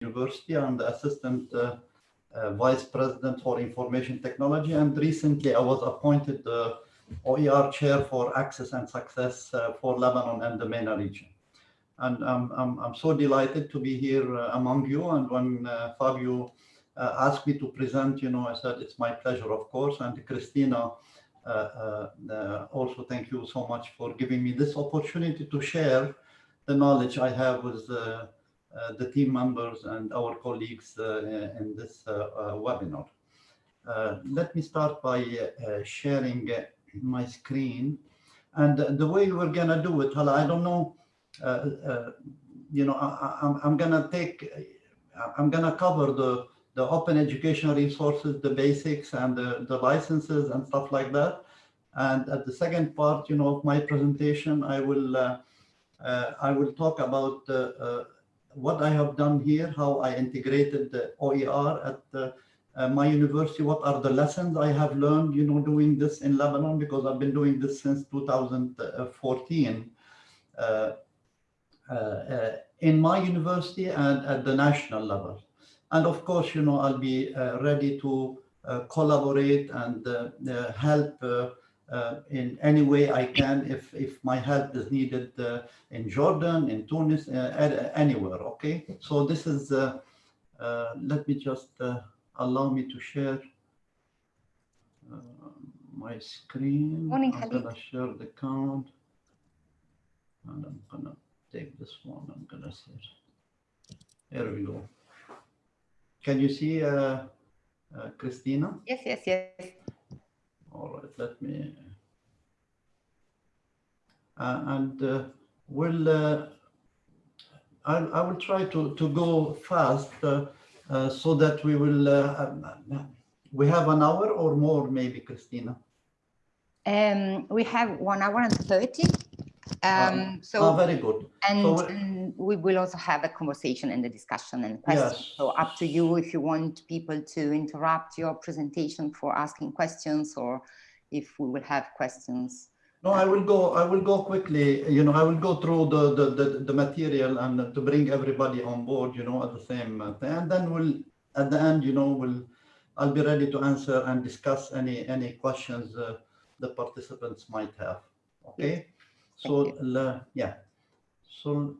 University. I'm the assistant uh, uh, vice president for information technology. And recently I was appointed the OER chair for access and success uh, for Lebanon and the MENA region. And I'm, I'm, I'm so delighted to be here uh, among you. And when uh, Fabio uh, asked me to present, you know, I said, it's my pleasure, of course. And Christina, also thank you so much for giving me this opportunity to share the knowledge I have with the team members and our colleagues uh, in this uh, webinar. let me start by sharing my screen. And the way we're going to do it, I don't know, you know, I, I'm, I'm going to take, I'm going to cover the, the open educational resources, the basics and the, the licenses and stuff like that. And at the second part, you know, of my presentation, I will uh, uh, I will talk about uh, what I have done here, how I integrated the OER at uh, uh, my university, what are the lessons I have learned, you know, doing this in Lebanon, because I've been doing this since 2014 uh, uh, in my university and at the national level. And of course, you know, I'll be uh, ready to collaborate and help uh, in any way I can if, if my help is needed uh, in Jordan, in Tunis, uh, anywhere, okay? So this is, uh, uh, let me just uh, allow me to share my screen. Morning, I'm gonna share the count. And I'm gonna take this one, I'm gonna share. There we go. Can you see Christina? Yes, yes, yes. All right, let me, uh, and uh, we'll, uh, I, I will try to, to go fast uh, uh, so that we will, uh, we have an hour or more maybe, Christina? Um, we have one hour and 30. Um, so oh, very good. And, so and, we will also have a conversation and a discussion and questions. Yes. So up to you if you want people to interrupt your presentation for asking questions or if we will have questions. No, I will go. I will go quickly. You know, I will go through the the the, the material and to bring everybody on board. You know, at the same thing, and then we'll at the end. You know, we'll I'll be ready to answer and discuss any any questions uh, the participants might have. Okay. So, uh, yeah. So,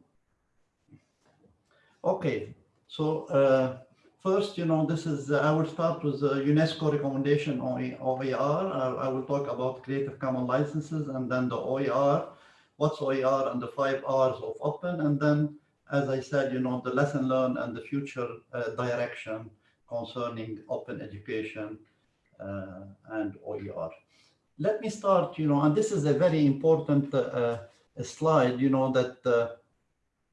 okay. So, uh, first, you know, this is, uh, I will start with the UNESCO recommendation on OER. I, I will talk about Creative Commons licenses and then the OER, what's OER and the five R's of open. And then, as I said, you know, the lesson learned and the future uh, direction concerning open education uh, and OER let me start, you know, and this is a very important uh, slide, you know, that, uh,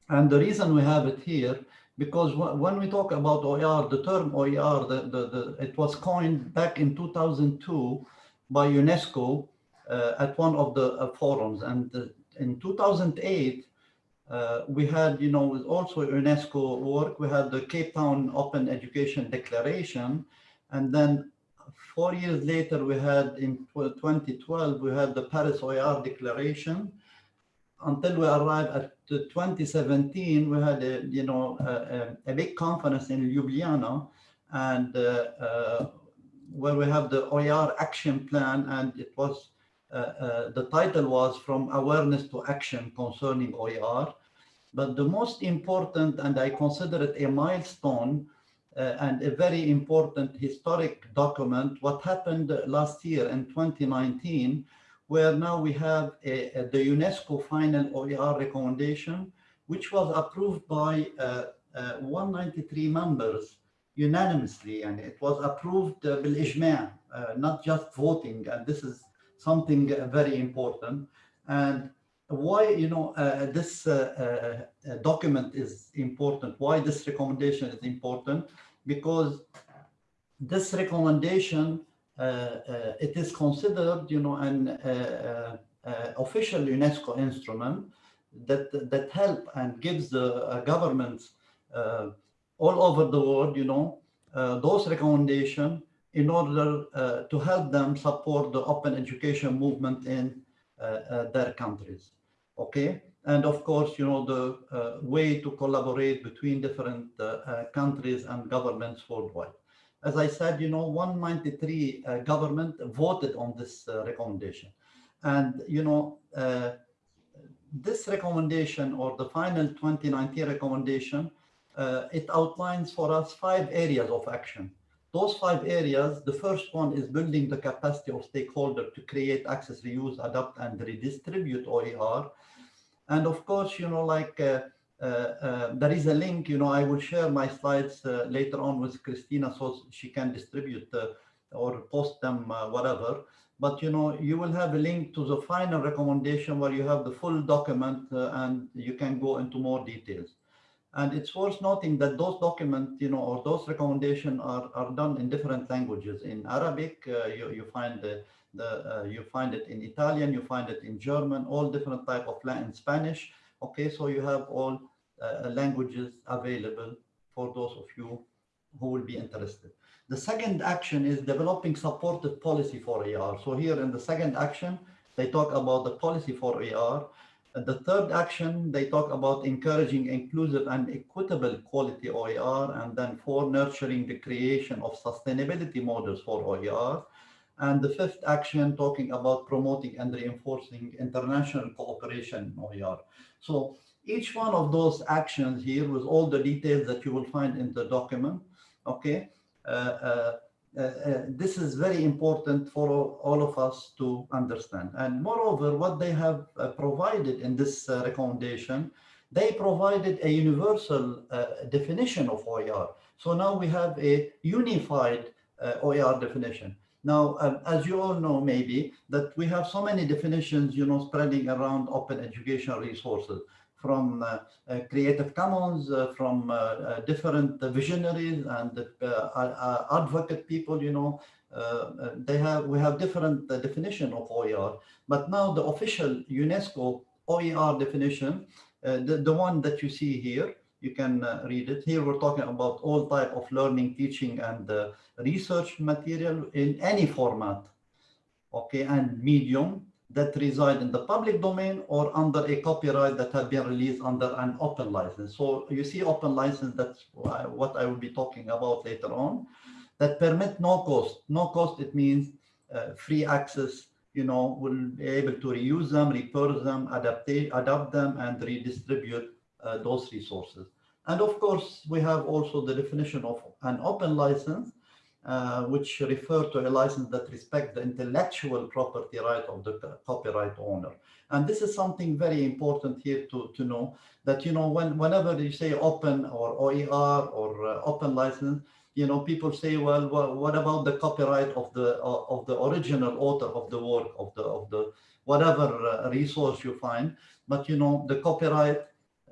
and the reason we have it here, because when we talk about OER, the term OER, the, the, the, it was coined back in 2002 by UNESCO uh, at one of the uh, forums. And uh, in 2008, uh, we had, you know, also UNESCO work, we had the Cape Town Open Education Declaration, and then four years later, we had in 2012, we had the Paris OER Declaration. Until we arrived at 2017, we had a, you know, a, a big conference in Ljubljana and uh, uh, where we have the OER action plan and it was, uh, uh, the title was from awareness to action concerning OER. But the most important, and I consider it a milestone, uh, and a very important historic document, what happened last year in 2019, where now we have a, a, the UNESCO final OER recommendation, which was approved by uh, uh, 193 members unanimously, and it was approved uh, bil uh, not just voting, and this is something very important. And why, you know, uh, this uh, uh, document is important, why this recommendation is important, because this recommendation, uh, uh, it is considered, you know, an uh, official UNESCO instrument that, that help and gives the governments all over the world, you know, those recommendations in order uh, to help them support the open education movement in uh, uh, their countries. Okay, and of course, you know, the uh, way to collaborate between different uh, uh, countries and governments worldwide. As I said, you know, 193 uh, government voted on this uh, recommendation. And, you know, this recommendation or the final 2019 recommendation, it outlines for us five areas of action. Those five areas, the first one is building the capacity of stakeholders to create, access, reuse, adapt, and redistribute OER and of course, you know, like uh, uh, uh, there is a link, you know, I will share my slides later on with Christina so she can distribute or post them, whatever. But, you know, you will have a link to the final recommendation where you have the full document and you can go into more details. And it's worth noting that those documents, you know, or those recommendations are, are done in different languages. In Arabic, uh, you, you find the, the, uh, you find it in Italian, you find it in German, all different type of Latin, Spanish. Okay, so you have all uh, languages available for those of you who will be interested. The second action is developing supportive policy for OER. So here in the second action, they talk about the policy for OER. And the third action, they talk about encouraging inclusive and equitable quality OER, and then for nurturing the creation of sustainability models for OER. And the fifth action talking about promoting and reinforcing international cooperation in OER. So each one of those actions here with all the details that you will find in the document, okay, uh, uh, uh, uh this is very important for all of us to understand. And moreover, what they have uh, provided in this uh, recommendation, they provided a universal definition of OER. So now we have a unified OER definition. Now, um, as you all know, maybe that we have so many definitions, you know, spreading around open educational resources from uh, uh, Creative Commons, uh, from uh, uh, different visionaries and uh, advocate people, you know, they have, we have different definition of OER, but now the official UNESCO OER definition, the, the one that you see here, you can uh, read it. Here we're talking about all type of learning, teaching, and uh, research material in any format, okay, and medium that reside in the public domain or under a copyright that have been released under an open license. So you see open license, that's what I will be talking about later on, that permit no cost. No cost, it means uh, free access, you know, will be able to reuse them, repurpose them, adapt, adapt them, and redistribute uh, those resources. And of course, we have also the definition of an open license, uh, which refer to a license that respects the intellectual property right of the copyright owner. And this is something very important here to, to know that, you know, when, whenever you say open or OER or uh, open license, you know, people say, well, well, what about the copyright of the uh, of the original author of the work of the of the whatever uh, resource you find? But you know, the copyright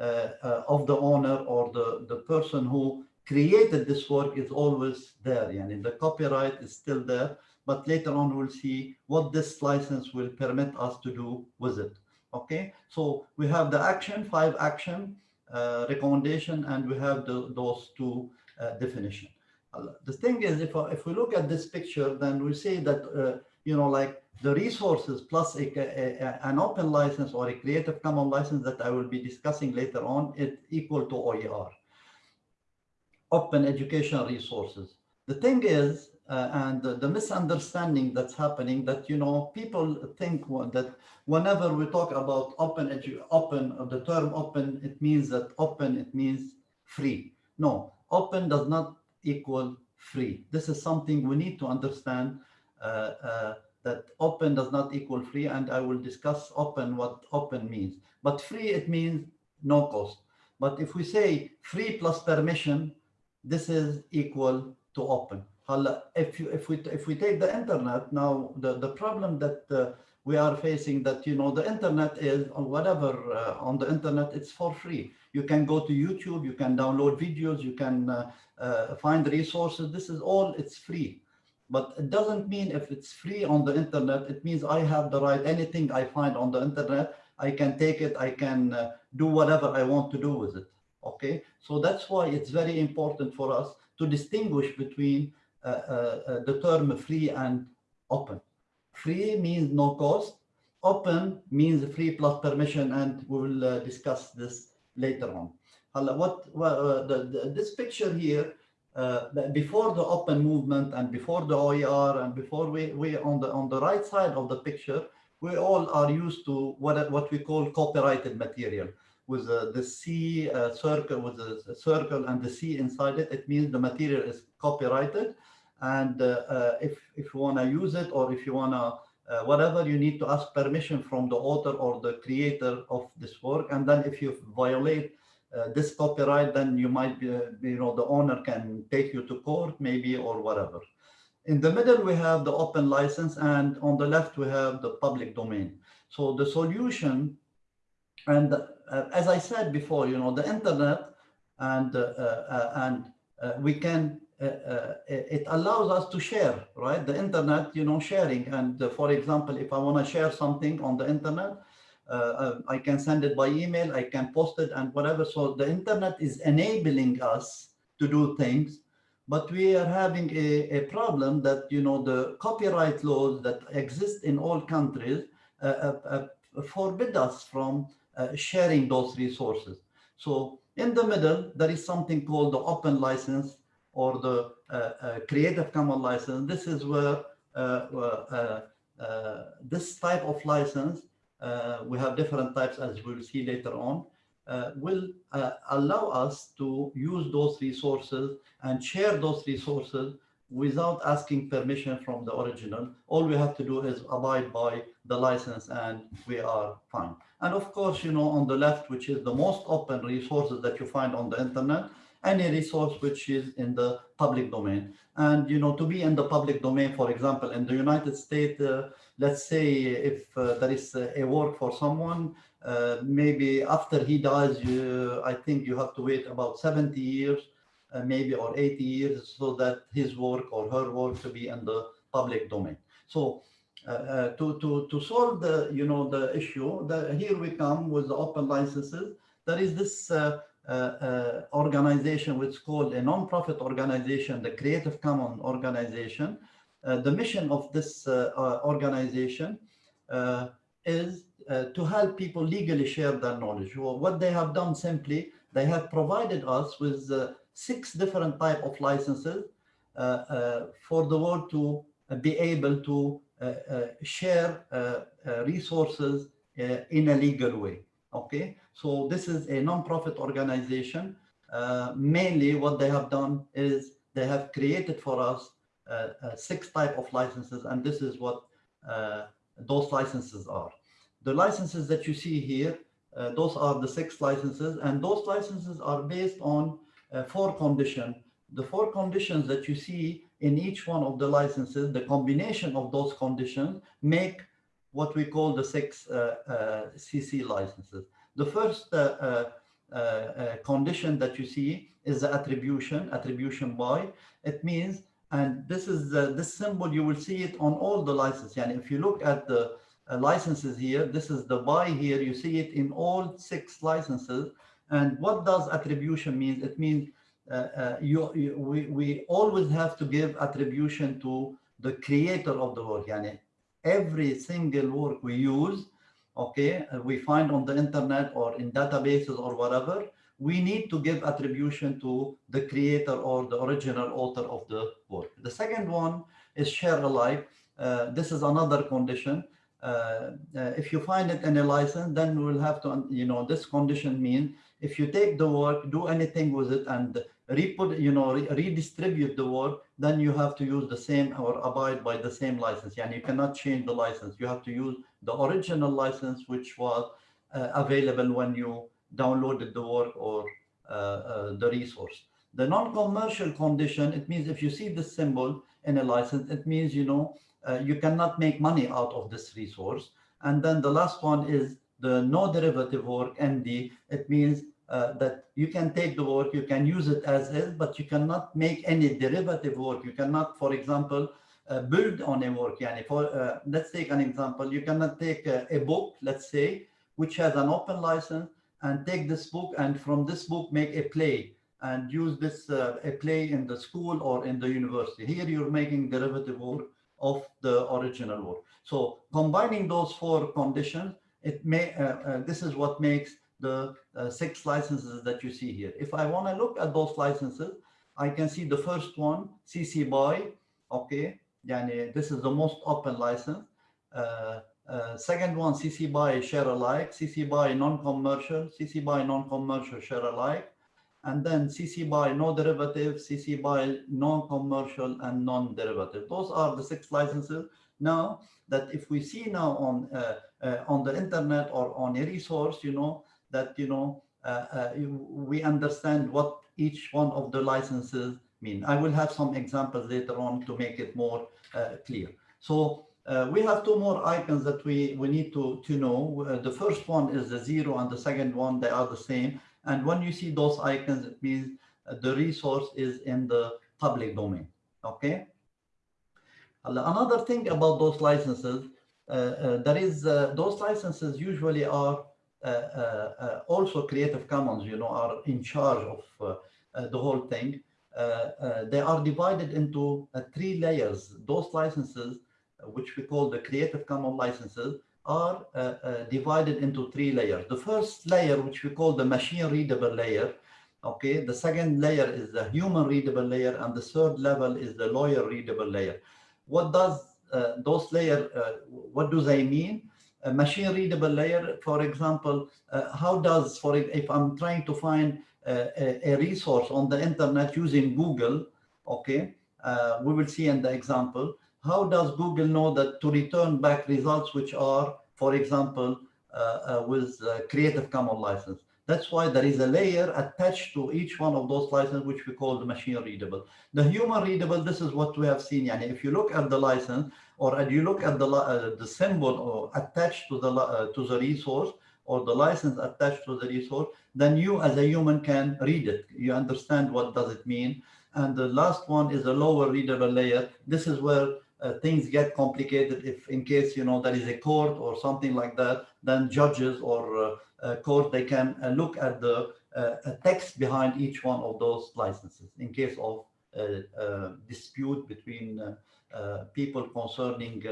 of the owner or the, the person who created this work is always there. And the copyright is still there, but later on we'll see what this license will permit us to do with it. Okay, so we have the action, five action uh, recommendation, and we have the, those two uh, definition. Uh, the thing is, if, if we look at this picture, then we see that, uh, you know, like the resources plus a, a, an open license or a Creative Commons license that I will be discussing later on is equal to OER, open educational resources. The thing is, uh, and the, the, misunderstanding that's happening that, you know, people think that whenever we talk about open, edu open, the term open, it means that open, it means free. No, open does not equal free. This is something we need to understand uh, uh, that open does not equal free, and I will discuss open, what open means. But free, it means no cost. But if we say free plus permission, this is equal to open. If, you, if, we, if we take the internet, now the, the problem that uh, we are facing that, you know, the internet is whatever uh, on the internet, it's for free. You can go to YouTube, you can download videos, you can uh, uh find resources. This is all, it's free. But it doesn't mean if it's free on the internet, it means I have the right, anything I find on the internet, I can take it, I can uh, do whatever I want to do with it. Okay, so that's why it's very important for us to distinguish between uh, uh, uh the term free and open. Free means no cost, open means free plus permission, and we will uh, discuss this later on. What, uh, the, the, this picture here, uh, before the open movement and before the OER and before we, we on the on the right side of the picture, we all are used to what, what we call copyrighted material with uh, the C uh, circle with the circle and the C inside it. It means the material is copyrighted. And uh, uh, if, if you want to use it or if you want to uh, whatever you need to ask permission from the author or the creator of this work. And then if you violate this copyright, then you might be, you know, the owner can take you to court maybe or whatever. In the middle, we have the open license and on the left, we have the public domain. So the solution, and uh, as I said before, you know, the internet and, uh, uh, and uh, we can, it allows us to share, right? The internet, you know, sharing. And for example, if I want to share something on the internet, uh, I can send it by email, I can post it and whatever. So the internet is enabling us to do things but we are having a, a problem that, you know, the copyright laws that exist in all countries uh, uh, uh, forbid us from uh, sharing those resources. So in the middle, there is something called the open license or the uh, uh, Creative Commons license. This is where this type of license, we have different types as we'll see later on, uh, will uh, allow us to use those resources and share those resources without asking permission from the original. All we have to do is abide by the license and we are fine. And of course, you know, on the left, which is the most open resources that you find on the internet, any resource which is in the public domain. And, you know, to be in the public domain, for example, in the United States, uh, let's say if uh, there is a work for someone, uh, maybe after he dies, you, I think you have to wait about 70 years, uh, maybe or 80 years, so that his work or her work to be in the public domain. So uh, uh, to, to, to solve the, you know, the issue, here we come with the open licenses. There is this uh, organization which is called a non-profit organization, the Creative Commons organization. The mission of this organization is uh, to help people legally share their knowledge. Well, what they have done simply, they have provided us with uh, six different type of licenses uh, uh for the world to uh, be able to uh, share resources in a legal way. Okay, so this is a non-profit organization. mainly what they have done is they have created for us six type of licenses and this is what those licenses are. The licenses that you see here, uh, those are the six licenses, and those licenses are based on uh, four conditions. The four conditions that you see in each one of the licenses, the combination of those conditions make what we call the six CC uh, uh, licenses. The first uh, condition that you see is the attribution, attribution by. It means, and this is this symbol, you will see it on all the licenses. And if you look at the uh, licenses here. This is the by here. You see it in all six licenses. And what does attribution mean? It means uh, uh, you, you, we, we always have to give attribution to the creator of the work. Yani every single work we use, okay, uh, we find on the internet or in databases or whatever, we need to give attribution to the creator or the original author of the work. The second one is share alike. Uh, this is another condition. Uh, uh, if you find it in a license, then we will have to, you know, this condition means if you take the work, do anything with it and re-put, you know, re redistribute the work, then you have to use the same or abide by the same license. And you cannot change the license. You have to use the original license, which was uh, available when you downloaded the work or uh, uh, the resource. The non-commercial condition, it means if you see the symbol in a license, it means, you know, uh, you cannot make money out of this resource. And then the last one is the no derivative work, ND. It means uh, that you can take the work, you can use it as is, but you cannot make any derivative work. You cannot, for example, uh, build on a work. Yani for, uh, let's take an example. You cannot take a, book, let's say, which has an open license, and take this book and from this book make a play and use this uh, a play in the school or in the university. Here you're making derivative work of the original work. So combining those four conditions, it may, uh, uh, this is what makes the uh, six licenses that you see here. If I want to look at those licenses, I can see the first one, CC BY, okay, yani this is the most open license. Uh, second one, CC BY share alike, CC BY non-commercial, CC BY non-commercial share alike, and then CC BY no derivative, CC BY non-commercial and non-derivative. Those are the six licenses. Now that if we see now on uh, uh, on the internet or on a resource, you know, that, you know, uh, uh, we understand what each one of the licenses mean. I will have some examples later on to make it more clear. So uh, we have two more icons that we, we need to, to know. Uh, the first one is the zero and the second one, they are the same. And when you see those icons, it means the resource is in the public domain, okay? Another thing about those licenses, uh, there is, those licenses usually are uh, uh, also Creative Commons, you know, are in charge of uh, the whole thing. they are divided into three layers. Those licenses, which we call the Creative Commons licenses, are divided into three layers. The first layer, which we call the machine readable layer, okay? The second layer is the human readable layer and the third level is the lawyer readable layer. What does uh, those layer uh, what do they mean? A machine readable layer, for example, uh, how does, for if I'm trying to find a, a, resource on the internet using Google, okay, uh, we will see in the example, how does Google know that to return back results which are, for example, uh, uh with Creative Commons license? That's why there is a layer attached to each one of those licenses, which we call the machine readable. The human readable, this is what we have seen. Yani if you look at the license or if you look at the, uh, the symbol or attached to the, uh, to the resource or the license attached to the resource, then you as a human can read it. You understand what does it mean. And the last one is a lawyer readable layer. This is where uh, things get complicated if in case you know there is a court or something like that then judges or uh, uh, court, they can uh, look at the uh, text behind each one of those licenses in case of dispute between people concerning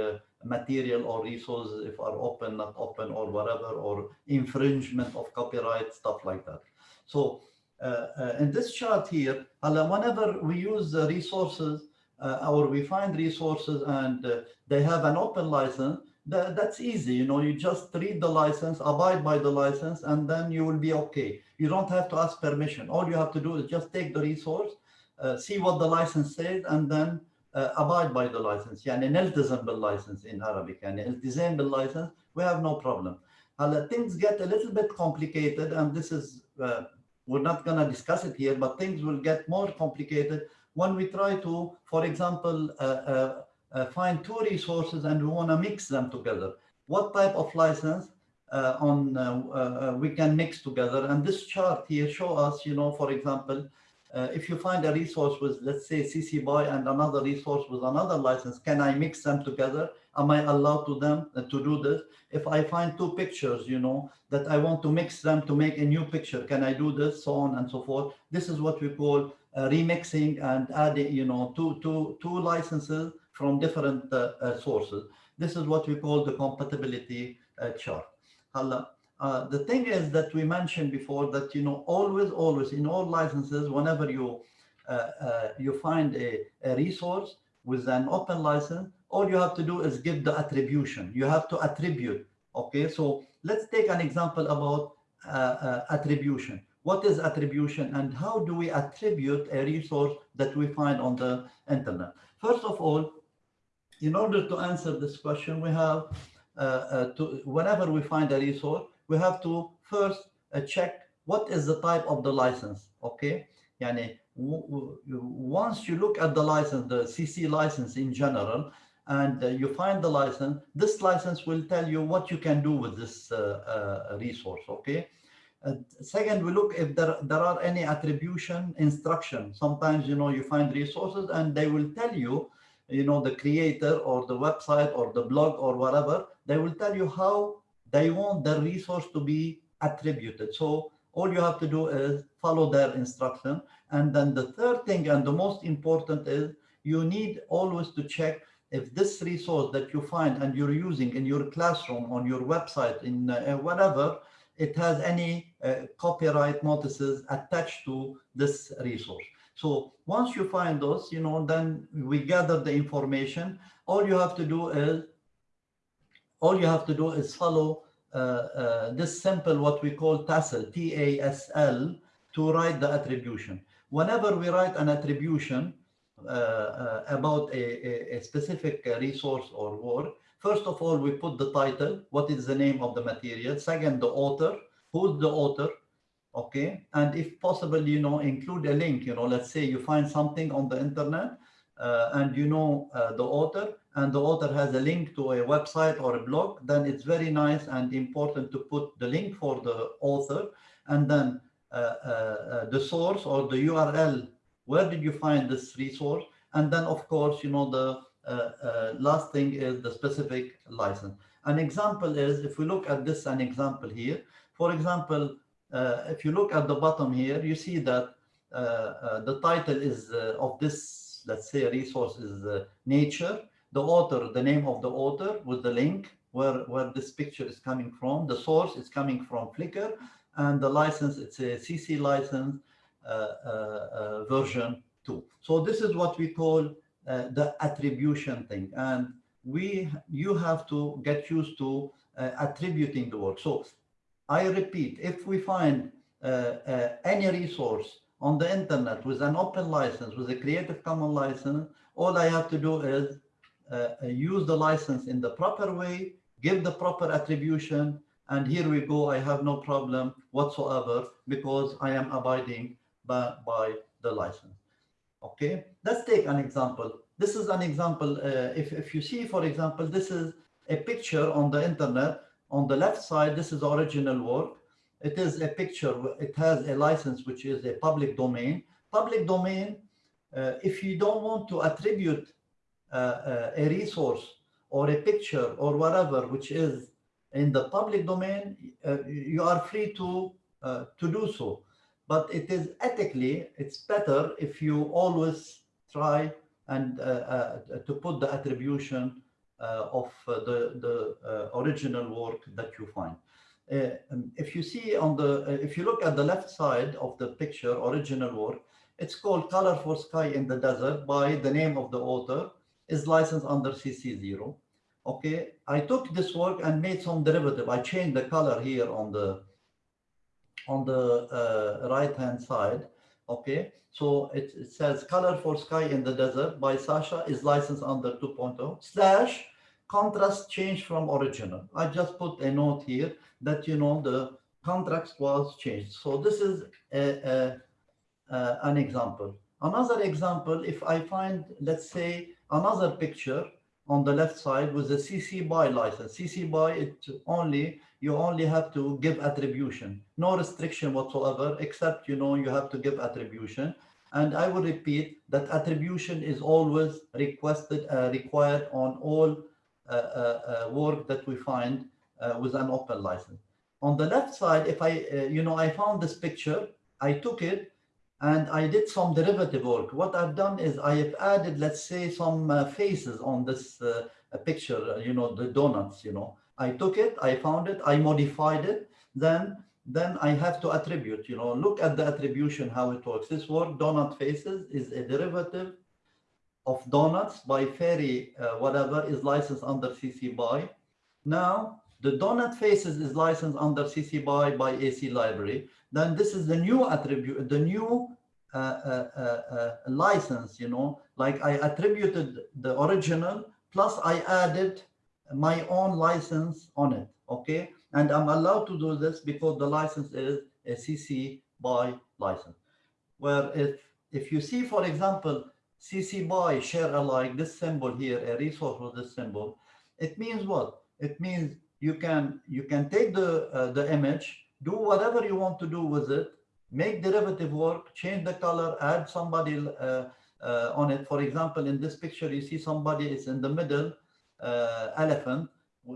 material or resources if are open, not open or whatever, or infringement of copyright, stuff like that. So uh, uh, in this chart here, whenever we use the resources uh, or we find resources and they have an open license, that, that's easy. You know, you just read the license, abide by the license, and then you will be okay. You don't have to ask permission. All you have to do is just take the resource, uh, see what the license says, and then uh, abide by the license. يعني نلتزم بالlicense in Arabic. يعني التزام بالlicense, we have no problem. Uh, things get a little bit complicated, and this is, uh, we're not going to discuss it here, but things will get more complicated when we try to, for example, uh, uh uh, find two resources and we want to mix them together. What type of license uh, on we can mix together? And this chart here show us, you know, for example, uh, if you find a resource with, let's say, CC BY and another resource with another license, can I mix them together? Am I allowed to them uh, to do this? If I find two pictures, you know, that I want to mix them to make a new picture, can I do this? So on and so forth. This is what we call remixing and adding, you know, two, two, two licenses from different uh, uh, sources. This is what we call the compatibility uh, chart. Uh, the thing is that we mentioned before that, you know, always, always in all licenses, whenever you uh, uh, you find a, a, resource with an open license, all you have to do is give the attribution. You have to attribute. Okay, so let's take an example about attribution. What is attribution and how do we attribute a resource that we find on the internet? First of all, in order to answer this question, we have uh, uh, to, whenever we find a resource, we have to first uh, check what is the type of the license, okay? Yani, once you look at the license, the CC license in general, and uh, you find the license, this license will tell you what you can do with this uh, uh, resource, okay? Second, we look if there, there are any attribution instruction. Sometimes, you know, you find resources and they will tell you you know, the creator or the website or the blog or whatever, they will tell you how they want the resource to be attributed. So all you have to do is follow their instruction. And then the third thing and the most important is you need always to check if this resource that you find and you're using in your classroom, on your website, in uh, whatever, it has any uh, copyright notices attached to this resource. So once you find those, you know, then we gather the information. All you have to do is, all you have to do is follow uh, uh, this simple, what we call TASL, T-A-S-L, to write the attribution. Whenever we write an attribution uh, uh about a, a, a specific resource or work, first of all, we put the title, what is the name of the material. Second, the author, who's the author, okay? And if possible, you know, include a link, you know, let's say you find something on the internet uh, and you know uh, the author, and the author has a link to a website or a blog, then it's very nice and important to put the link for the author and then uh, uh, uh the source or the URL. Where did you find this resource? And then, of course, you know, the last thing is the specific license. An example is, if we look at this, an example here, for example, uh, if you look at the bottom here, you see that the title is of this, let's say, resource is nature the author, the name of the author with the link where, where this picture is coming from. The source is coming from Flickr and the license, it's a CC license uh, uh, uh, version 2. So this is what we call uh, the attribution thing. And we, you have to get used to uh, attributing the work. So I repeat, if we find uh, any resource on the internet with an open license, with a Creative Commons license, all I have to do is uh, uh, use the license in the proper way, give the proper attribution, and here we go, I have no problem whatsoever because I am abiding by, by the license. Okay, let's take an example. This is an example. Uh, if, if you see, for example, this is a picture on the internet. On the left side, this is original work. It is a picture. It has a license, which is a public domain. Public domain, uh, if you don't want to attribute uh, uh, a resource or a picture or whatever, which is in the public domain, uh, you are free to, to do so. But it is ethically, it's better if you always try and uh, uh, to put the attribution uh, of the, the original work that you find. Uh, um, if you see on the, uh, if you look at the left side of the picture, original work, it's called Color for Sky in the Desert by the name of the author is licensed under CC0. Okay, I took this work and made some derivative. I changed the color here on the on the uh, right hand side. Okay, so it, it, says color for sky in the desert by Sasha is licensed under 2.0 slash contrast change from original. I just put a note here that you know the contrast was changed. So this is a, a, a, an example. Another example, if I find, let's say, another picture on the left side with a CC BY license. CC BY, it only, you only have to give attribution, no restriction whatsoever, except, you know, you have to give attribution. And I will repeat that attribution is always requested, uh, required on all uh, uh, uh work that we find uh, with an open license. On the left side, if I, uh, you know, I found this picture, I took it and I did some derivative work. What I've done is I have added, let's say, some faces on this picture, you know, the donuts, you know. I took it, I found it, I modified it, then then I have to attribute, you know, look at the attribution, how it works. This word donut faces is a derivative of donuts by Fairy, uh, whatever is licensed under CC BY. Now, the donut faces is licensed under CC BY by AC library then this is the new attribute, the new uh, uh, uh, uh, license, you know, like I attributed the original, plus I added my own license on it, okay? And I'm allowed to do this because the license is a CC BY license. Where if, if you see, for example, CC BY share alike, this symbol here, a resource with this symbol, it means what? It means you can you can take the uh, the image do whatever you want to do with it, make derivative work, change the color, add somebody uh, uh, on it. For example, in this picture, you see somebody is in the middle, elephant.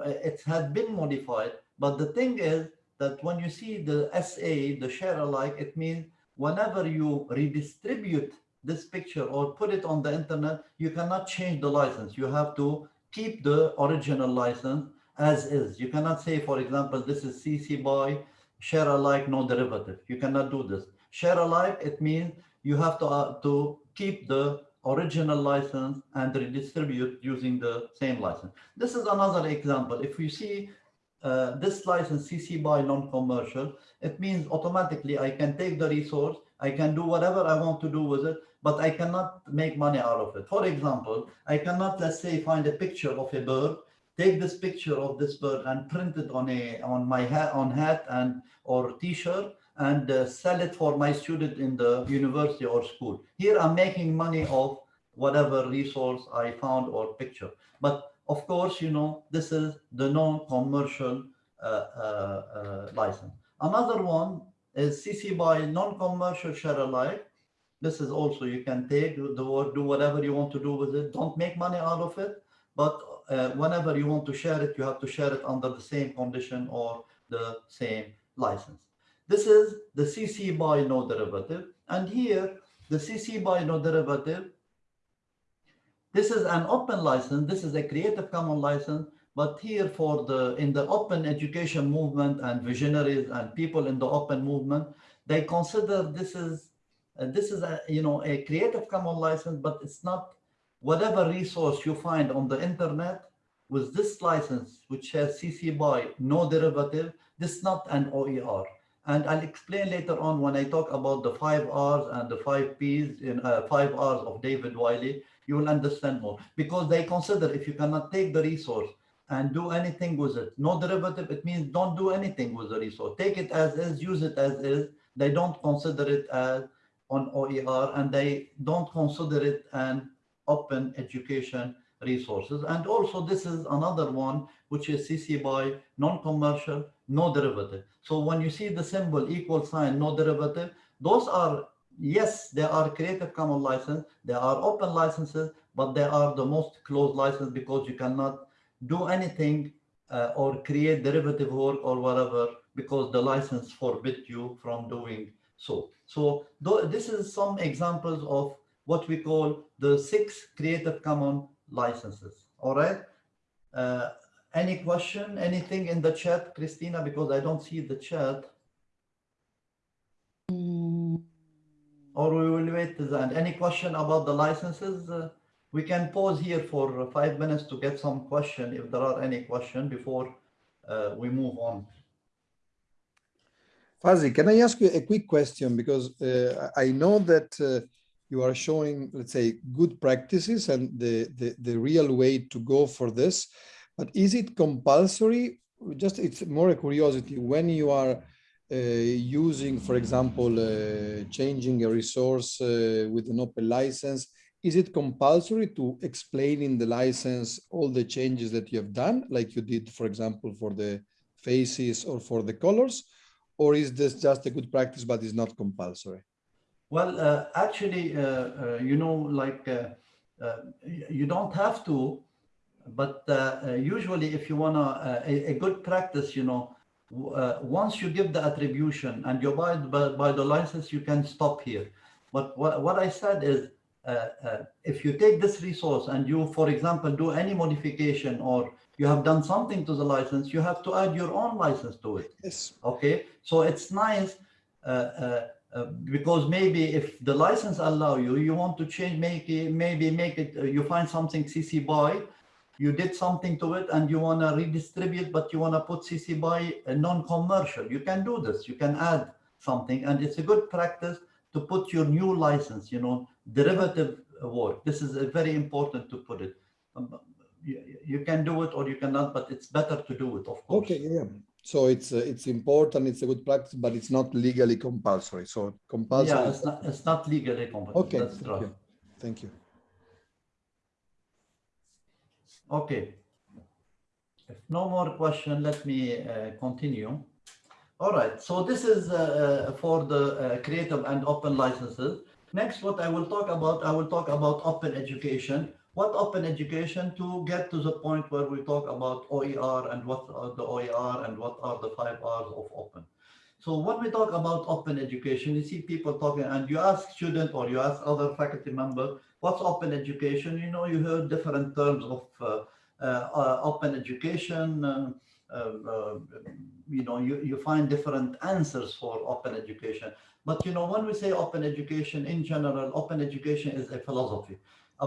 It had been modified, but the thing is that when you see the SA, the share alike, it means whenever you redistribute this picture or put it on the internet, you cannot change the license. You have to keep the original license as is. You cannot say, for example, this is CC BY, share alike, no derivative. You cannot do this. Share alike, it means you have to, uh, to keep the original license and redistribute using the same license. This is another example. If you see uh, this license CC BY non-commercial, it means automatically I can take the resource, I can do whatever I want to do with it, but I cannot make money out of it. For example, I cannot, let's say, find a picture of a bird, take this picture of this bird and print it on a on my hat on hat and or t-shirt and uh, sell it for my student in the university or school. Here I'm making money of whatever resource I found or picture. But of course, you know, this is the non-commercial uh, uh, uh license. Another one is CC BY non-commercial share alike. This is also, you can take the word, do whatever you want to do with it. Don't make money out of it. But uh, whenever you want to share it, you have to share it under the same condition or the same license. This is the CC BY no derivative. And here, the CC BY no derivative, this is an open license. This is a Creative Commons license. But here for the, in the open education movement and visionaries and people in the open movement, they consider this is, uh, this is a, you know, a Creative Commons license, but it's not whatever resource you find on the internet with this license, which has CC BY no derivative, this is not an OER. And I'll explain later on when I talk about the five R's and the five P's in uh, five R's of David Wiley, you will understand more because they consider if you cannot take the resource and do anything with it, no derivative, it means don't do anything with the resource. Take it as is, use it as is. They don't consider it as on OER and they don't consider it an open education resources. And also this is another one, which is CC BY non-commercial, no derivative. So when you see the symbol equal sign, no derivative, those are, yes, they are Creative Commons license, they are open licenses, but they are the most closed license because you cannot do anything uh, or create derivative work or whatever because the license forbid you from doing so. So this is some examples of what we call the six Creative Commons licenses. All right. Uh, any question, anything in the chat, Christina, because I don't see the chat. Mm. Or we will wait to the end. Any question about the licenses? Uh, we can pause here for five minutes to get some question, if there are any question before uh, we move on. Fazi, can I ask you a quick question? Because uh, I know that uh, you are showing, let's say, good practices and the, the, the real way to go for this. But is it compulsory? Just it's more a curiosity when you are uh, using, for example, uh, changing a resource uh, with an open license, is it compulsory to explain in the license all the changes that you have done, like you did, for example, for the faces or for the colors? Or is this just a good practice, but is not compulsory? Well, uh, actually, uh, uh, you know, like uh, uh, you don't have to, but uh, usually if you want a, a, good practice, you know, once you give the attribution and you buy by, by the license, you can stop here. But what, what I said is, if you take this resource and you, for example, do any modification or you have done something to the license, you have to add your own license to it. Yes. Okay. So it's nice uh, uh, uh, because maybe if the license allow you, you want to change, make it, maybe make it, uh, you find something CC BY, you did something to it and you want to redistribute, but you want to put CC BY non-commercial. You can do this. You can add something and it's a good practice to put your new license, you know, derivative work. This is very important to put it. Um, you, you, can do it or you cannot, but it's better to do it, of course. Okay, yeah. So it's uh, it's important, it's a good practice, but it's not legally compulsory. So compulsory. Yeah, it's not it's not legally compulsory. Okay, That's thank right. you. Thank you. Okay. If no more question, let me uh, continue. All right. So this is uh, uh for the uh, creative and open licenses. Next, what I will talk about, I will talk about open education what open education to get to the point where we talk about OER and what are the OER and what are the five R's of open. So when we talk about open education, you see people talking and you ask student or you ask other faculty member, what's open education? You know, you heard different terms of uh, uh, open education. Uh, uh, you know, you, you find different answers for open education. But, you know, when we say open education in general, open education is a philosophy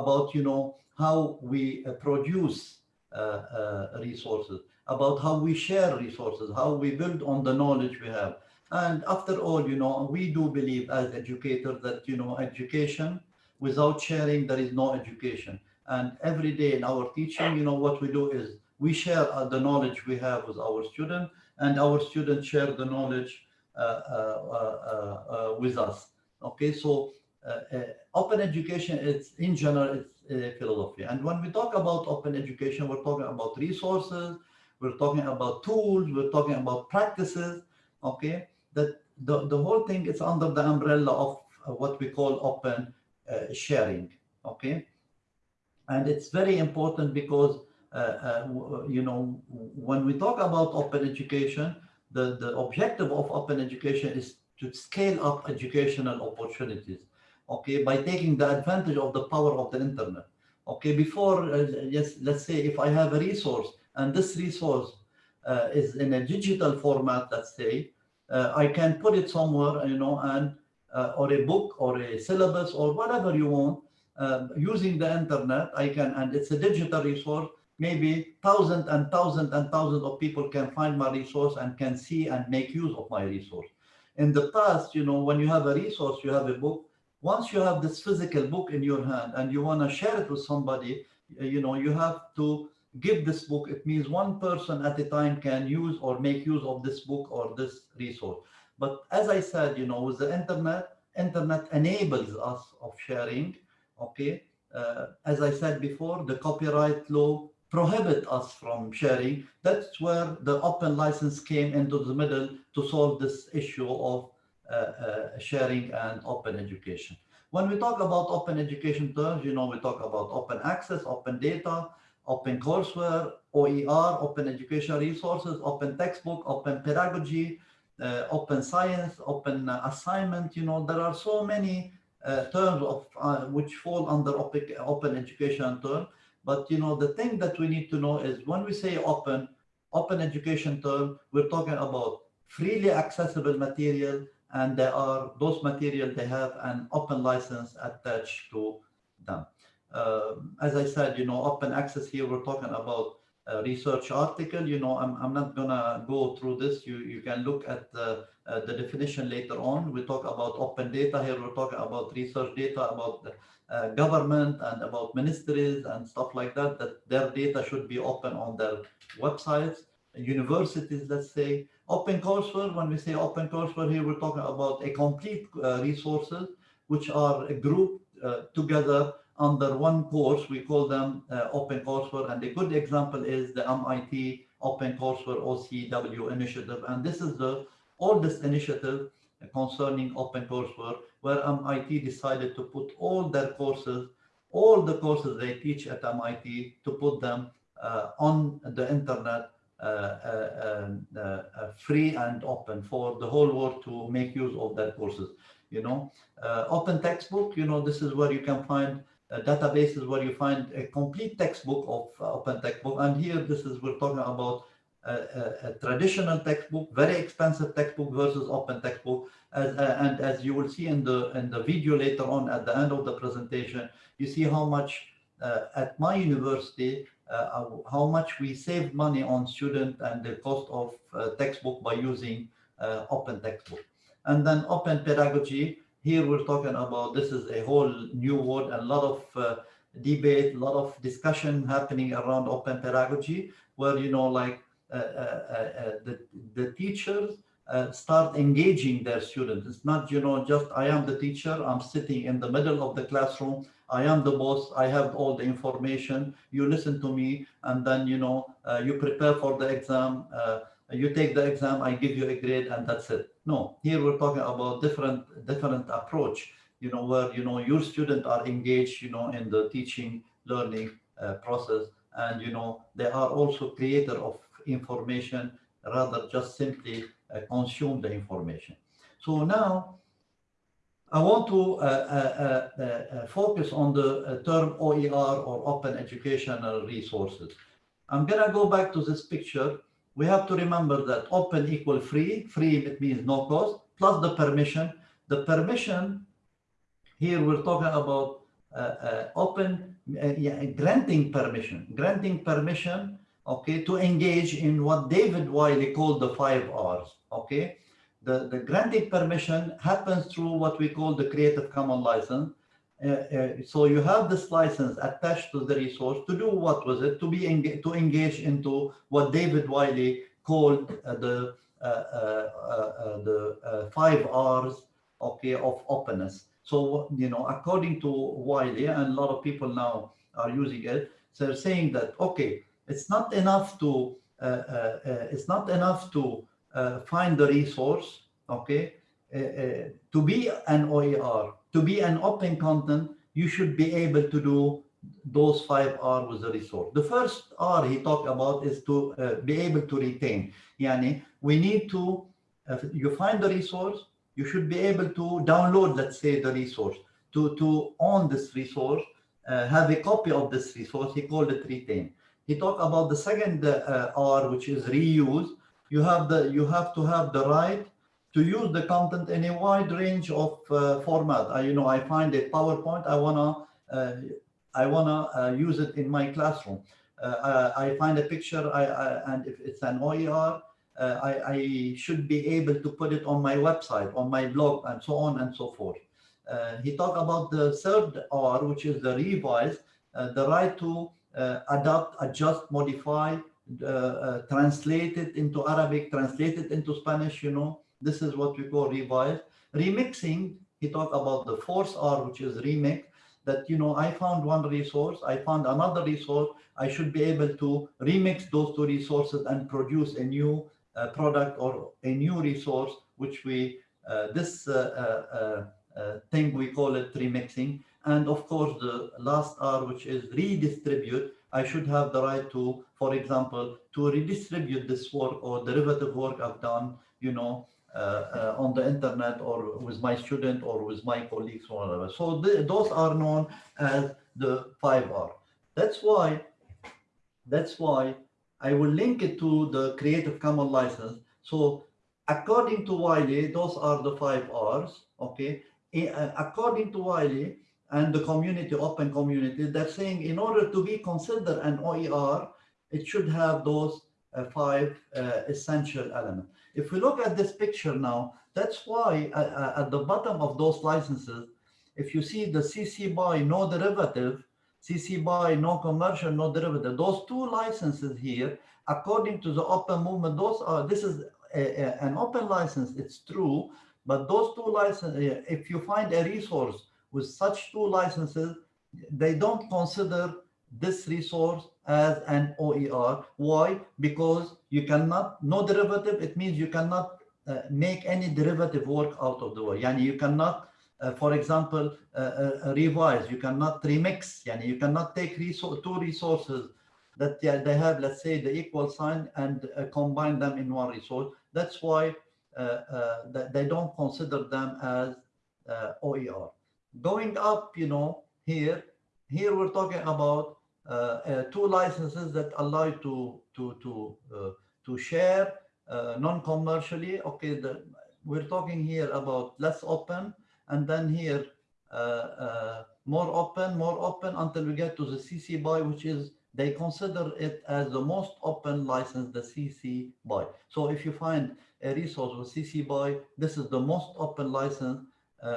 about, you know, how we uh, produce uh, resources, about how we share resources, how we build on the knowledge we have. And after all, you know, we do believe as educators that, you know, education, without sharing, there is no education. And every day in our teaching, you know, what we do is we share uh, the knowledge we have with our students and our students share the knowledge uh, uh, with us. Okay, so open education is in general, it's a philosophy. And when we talk about open education, we're talking about resources, we're talking about tools, we're talking about practices, okay? That the, the whole thing is under the umbrella of what we call open uh, sharing, okay? And it's very important because, uh, uh, you know, when we talk about open education, the, the objective of open education is to scale up educational opportunities, okay, by taking the advantage of the power of the internet. Okay, before, uh, yes, let's say if I have a resource and this resource uh, is in a digital format, let's say, uh, I can put it somewhere, you know, and or a book or a syllabus or whatever you want, uh, using the internet, I can, and it's a digital resource, maybe thousands and thousands and thousands of people can find my resource and can see and make use of my resource. In the past, you know, when you have a resource, you have a book, once you have this physical book in your hand and you want to share it with somebody, you know, you have to give this book. It means one person at a time can use or make use of this book or this resource. But as I said, you know, with the internet, internet enables us of sharing okay? Uh, as I said before, the copyright law prohibit us from sharing. That's where the open license came into the middle to solve this issue of uh, uh, sharing and open education. When we talk about open education terms, you know, we talk about open access, open data, open courseware, OER, open educational resources, open textbook, open pedagogy, uh, open science, open uh, assignment, you know, there are so many uh, terms of uh, which fall under open education term. But you know, the thing that we need to know is when we say open, open education term, we're talking about freely accessible material and there are those material they have an open license attached to them. Uh, as I said, you know, open access here, we're talking about a research article. You know, I'm, I'm not gonna go through this. You, you can look at the, uh, the definition later on. We talk about open data here. We're talking about research data, about the, uh, government and about ministries and stuff like that, that their data should be open on their websites, universities, let's say. Open courseware, when we say open courseware here, we're talking about a complete uh, resources, which are grouped uh, together under one course. We call them uh, open courseware. And a good example is the MIT Open Courseware OCW initiative. And this is the oldest initiative concerning open courseware, where MIT decided to put all their courses, all the courses they teach at MIT, to put them uh, on the internet uh, uh, uh, uh, free and open for the whole world to make use of their courses. You know, uh, open textbook, you know, this is where you can find databases where you find a complete textbook of open textbook. And here, this is, we're talking about a, traditional textbook, very expensive textbook versus open textbook. As, uh, and as you will see in the in the video later on at the end of the presentation, you see how much uh, at my university, uh, how much we save money on student and the cost of uh, textbook by using uh, open textbook. And then open pedagogy, here we're talking about, this is a whole new world, a lot of uh, debate, a lot of discussion happening around open pedagogy, where, you know, like uh, uh, uh, the, the teachers start engaging their students. It's not, you know, just I am the teacher, I'm sitting in the middle of the classroom, I am the boss, I have all the information, you listen to me, and then, you know, you prepare for the exam, you take the exam, I give you a grade, and that's it. No, here we're talking about different different approach, you know, where, you know, your students are engaged, you know, in the teaching, learning uh, process, and, you know, they are also creator of information rather just simply uh, consume the information. So now I want to uh, uh, uh, focus on the term OER or Open Educational Resources. I'm gonna go back to this picture. We have to remember that open equal free, free it means no cost, plus the permission. The permission, here we're talking about open, yeah, granting permission, granting permission okay, to engage in what David Wiley called the five R's, okay? The, the granting permission happens through what we call the Creative Commons license. Uh, uh, so you have this license attached to the resource to do what was it? To be to engage into what David Wiley called uh, the uh, uh, uh, the five R's, okay, of openness. So you know, according to Wiley, and a lot of people now are using it, they're saying that okay, it's not enough to it's not enough to find the resource, okay? to be an OER, to be an open content, you should be able to do those five R with the resource. The first R he talked about is to uh, be able to retain. Yani we need to, uh, you find the resource, you should be able to download, let's say, the resource, to, to own this resource, uh, have a copy of this resource, he called it retain he talked about the second uh, R, which is reuse. You have the you have to have the right to use the content in a wide range of uh, format. I, you know, I find a PowerPoint. I wanna uh, I wanna uh, use it in my classroom. Uh, I, I, find a picture, I, I, and if it's an OER, uh, I, I, should be able to put it on my website, on my blog, and so on and so forth. he talked about the third R, which is the revise, the right to uh, adapt, adjust, modify, uh, uh, translate into Arabic, translated into Spanish, you know, this is what we call revise. Remixing, he talked about the fourth R, which is remix, that, you know, I found one resource, I found another resource, I should be able to remix those two resources and produce a new uh, product or a new resource, which we, uh, this uh, thing, we call it remixing. And of course, the last R, which is redistribute, I should have the right to, for example, to redistribute this work or derivative work I've done, you know, uh, uh, on the internet or with my student or with my colleagues or whatever. So those are known as the 5R. That's why, that's why I will link it to the Creative Commons license. So according to Wiley, those are the five R's, okay? Uh, according to Wiley, and the community, open community, they're saying in order to be considered an OER, it should have those uh, five uh, essential elements. If we look at this picture now, that's why uh, uh at the bottom of those licenses, if you see the CC BY no derivative, CC BY no commercial, no derivative, those two licenses here, according to the open movement, those are, this is a, a, an open license, it's true, but those two licenses, if you find a resource with such two licenses, they don't consider this resource as an OER. Why? Because you cannot, no derivative, it means you cannot uh, make any derivative work out of the way. Yani you cannot, uh, for example, uh, uh revise, you cannot remix, yani you cannot take resource, two resources that they have, let's say, the equal sign and uh, combine them in one resource. That's why uh, they don't consider them as OER going up, you know, here, here we're talking about two licenses that allow you to to to uh, to share uh, non-commercially. Okay, the, we're talking here about less open, and then here uh, uh, more open, more open until we get to the CC BY, which is they consider it as the most open license, the CC BY. So if you find a resource with CC BY, this is the most open license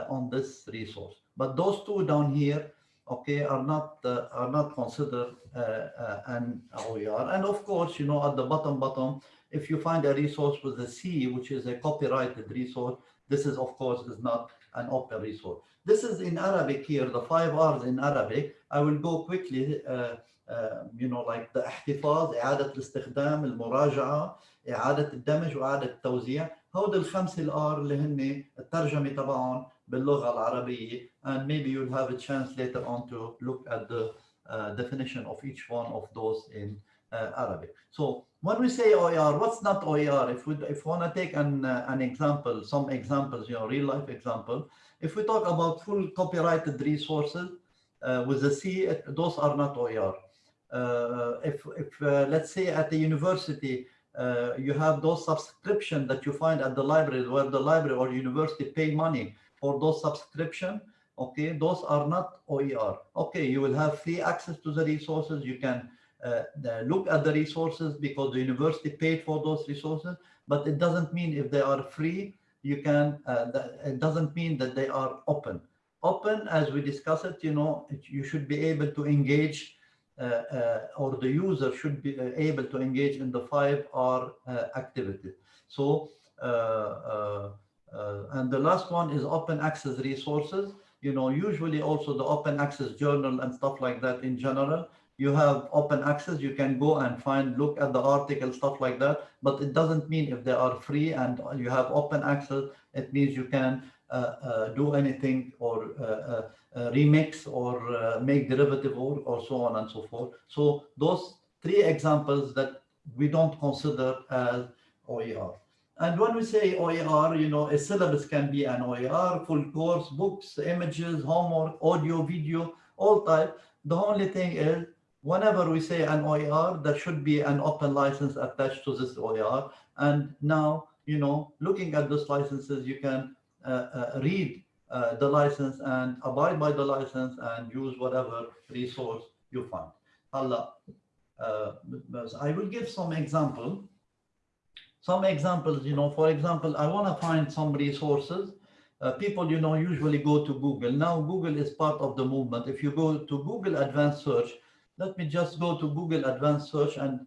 on this resource. But those two down here, okay, are not uh, are not considered uh, uh, an OER. And of course, you know, at the bottom bottom, if you find a resource with a C, which is a copyrighted resource, this is of course is not an open resource. This is in Arabic here, the five R's in Arabic. I will go quickly. Uh, uh, you know, like the احتفاظ, إعادة الاستخدام, المراجعة, إعادة الدمج وإعادة التوزيع. هود الخمسة الآر اللي هن الترجمة تبعهم باللغة العربية and maybe you'll have a chance later on to look at the uh, definition of each one of those in uh, Arabic. So when we say OER, what's not OER? If we if want to take an uh, an example, some examples, you know, real life example. If we talk about full copyrighted resources uh, with the C, those are not OER. Uh, if if uh, let's say at the university uh, you have those subscription that you find at the library where the library or university pay money for those subscription okay those are not oer okay you will have free access to the resources you can uh, uh, look at the resources because the university paid for those resources but it doesn't mean if they are free you can uh, it doesn't mean that they are open open as we discussed it you know it, you should be able to engage uh, uh, or the user should be uh, able to engage in the five R activities. So, and the last one is open access resources. You know, usually also the open access journal and stuff like that in general, you have open access, you can go and find, look at the article, stuff like that. But it doesn't mean if they are free and you have open access, it means you can uh, uh, do anything or uh, remix or make derivative or, or so on and so forth. So those three examples that we don't consider as OER. And when we say OER, you know, a syllabus can be an OER, full course, books, images, homework, audio, video, all type. The only thing is, whenever we say an OER, there should be an open license attached to this OER. And now, you know, looking at those licenses, you can uh, uh, read uh, the license and abide by the license and use whatever resource you find. Allah, I will give some example. Some examples, you know, for example, I want to find some resources uh, people, you know, usually go to Google. Now Google is part of the movement. If you go to Google Advanced Search, let me just go to Google Advanced Search and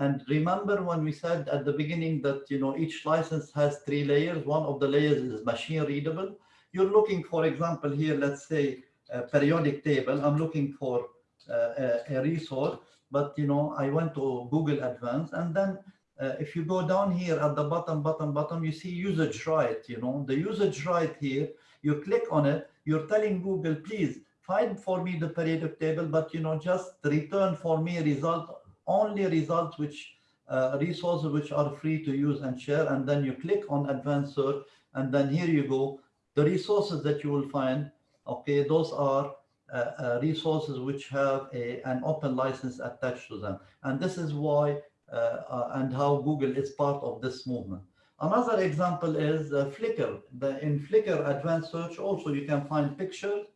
and remember when we said at the beginning that, you know, each license has three layers. One of the layers is machine readable. You're looking, for example, here, let's say a periodic table. I'm looking for uh, a, a, resource, but, you know, I went to Google Advanced and then uh, if you go down here at the bottom, bottom, bottom, you see usage right, you know, the usage right here, you click on it, you're telling Google, please find for me the periodic table, but, you know, just return for me result only results which uh, resources which are free to use and share. And then you click on advanced search. And then here you go. The resources that you will find, okay, those are uh, uh, resources which have a, an open license attached to them. And this is why and how Google is part of this movement. Another example is uh, Flickr. The, in Flickr advanced search also you can find pictures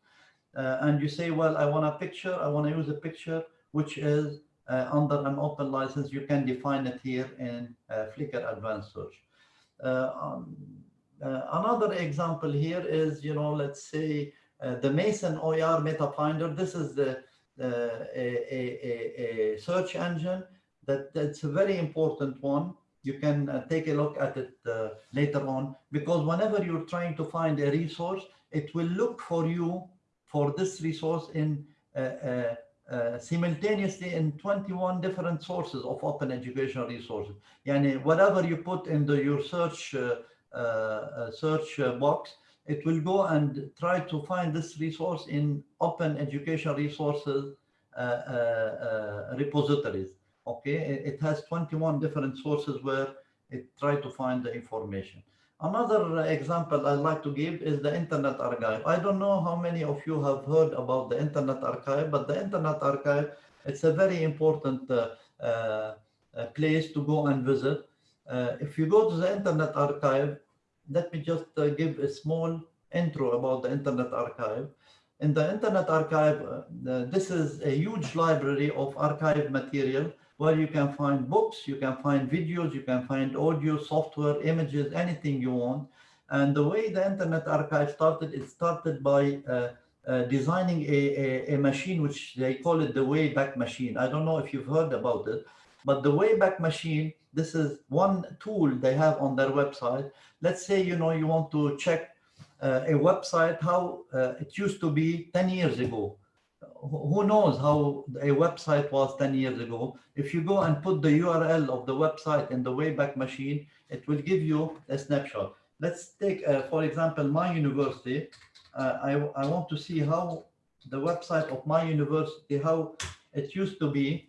and you say, well, I want a picture, I want to use a picture which is uh, under an open license, you can define it here in uh, Flickr Advanced Search. Uh, um, another example here is, you know, let's say the Mason OER Meta Finder. This is the a, a, a, search engine that that's a very important one. You can uh, take a look at it uh, later on because whenever you're trying to find a resource, it will look for you for this resource in uh, uh, simultaneously in 21 different sources of open educational resources. Yani whatever you put in the, your search uh, uh, search box, it will go and try to find this resource in open educational resources repositories. Okay, it has 21 different sources where it try to find the information. Another example I'd like to give is the Internet Archive. I don't know how many of you have heard about the Internet Archive, but the Internet Archive, it's a very important uh, uh, place to go and visit. Uh, if you go to the Internet Archive, let me just uh, give a small intro about the Internet Archive. In the Internet Archive, uh, this is a huge library of archive material where you can find books, you can find videos, you can find audio, software, images, anything you want. And the way the Internet Archive started, it started by uh, uh, designing a, a, a, machine, which they call it the Wayback Machine. I don't know if you've heard about it, but the Wayback Machine, this is one tool they have on their website. Let's say, you know, you want to check uh, a website, how uh, it used to be 10 years ago who knows how a website was 10 years ago. If you go and put the URL of the website in the Wayback Machine, it will give you a snapshot. Let's take, uh, for example, my university. Uh, I, I want to see how the website of my university, how it used to be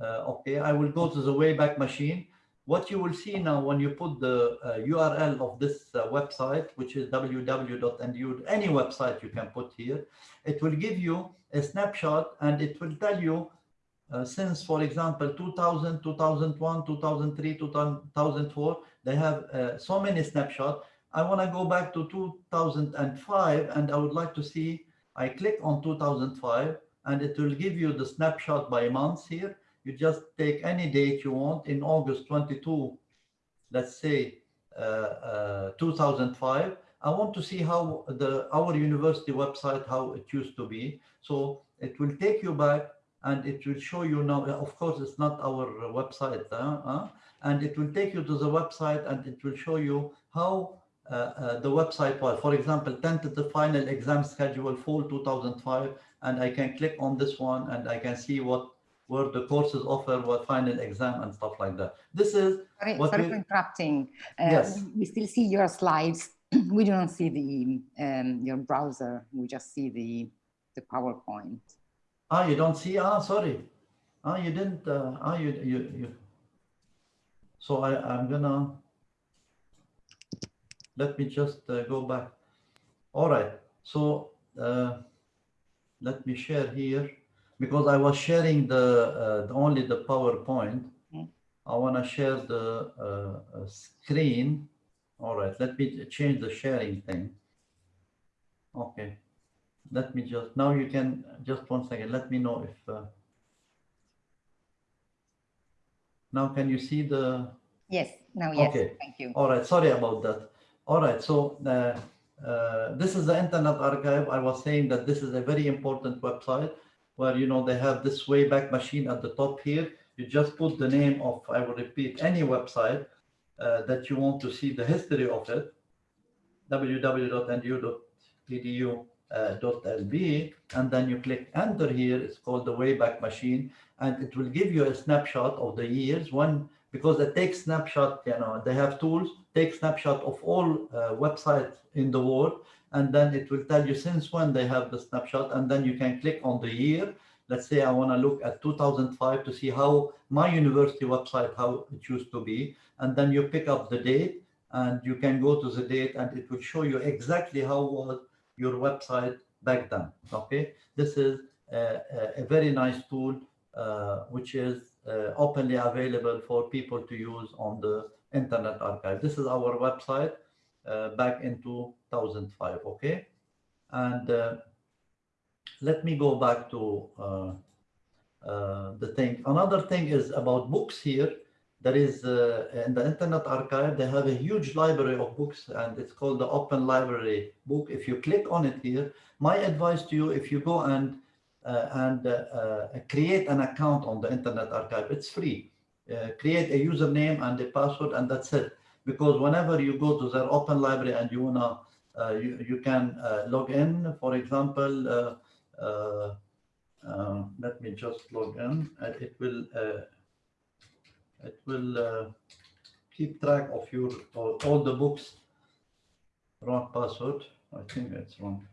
Uh, okay, I will go to the Wayback Machine. What you will see now when you put the uh, URL of this uh, website, which is www.ndu, any website you can put here, it will give you a snapshot and it will tell you uh, since, for example, 2000, 2001, 2003, 2004, they have uh, so many snapshots. I want to go back to 2005 and I would like to see, I click on 2005 and it will give you the snapshot by months here. You just take any date you want in August 22, let's say uh, uh, 2005. I want to see how the our university website, how it used to be. So it will take you back and it will show you now, of course, it's not our website, uh, uh, and it will take you to the website and it will show you how uh, uh, the website was. For example, tentative final exam schedule fall 2005, and I can click on this one and I can see what where the courses offer what final exam and stuff like that. This is Sorry, what sorry we- for interrupting. Uh, Yes. we- still see your slides. We don't see the, um, your browser. We just see the, the PowerPoint. Ah, you don't see? Ah, sorry. Ah, you didn't. Uh, ah, you, you, you. So I, I'm gonna. Let me just uh, go back. All right. So uh, let me share here because I was sharing the, uh, the only the PowerPoint. Mm. I want to share the uh, uh, screen. All right. Let me change the sharing thing. Okay let me just now you can just one second let me know if uh, now can you see the Yes, now, yes, Okay. thank you. all right sorry about that all right so uh, uh, this is the internet archive i was saying that this is a very important website where you know they have this wayback machine at the top here. You just put the name of i will repeat any website uh, that you want to see the history of it www.ndu.edu uh, and then you click enter here. It's called the wayback machine and it will give you a snapshot of the years. One because it takes snapshot you know they have tools take snapshot of all uh, websites in the world and then it will tell you since when they have the snapshot and then you can click on the year let's say i want to look at 2005 to see how my university website how it used to be and then you pick up the date and you can go to the date and it will show you exactly how was your website back then. Okay, this is a, a, very nice tool uh, which is uh, openly available for people to use on the Internet Archive. This is our website back in 2005. Okay, and uh, let me go back to uh, uh, the thing. Another thing is about books here there is uh, in the internet archive they have a huge library of books and it's called the open library book if you click on it here my advice to you if you go and uh, and uh, uh, create an account on the internet archive it's free uh, create a username and a password and that's it because whenever you go to their open library and you wanna uh, you, you can uh, log in for example uh, uh, uh, let me just log in Uh, it will uh, it will keep track of your all, all the books. Wrong password. I think it's wrong.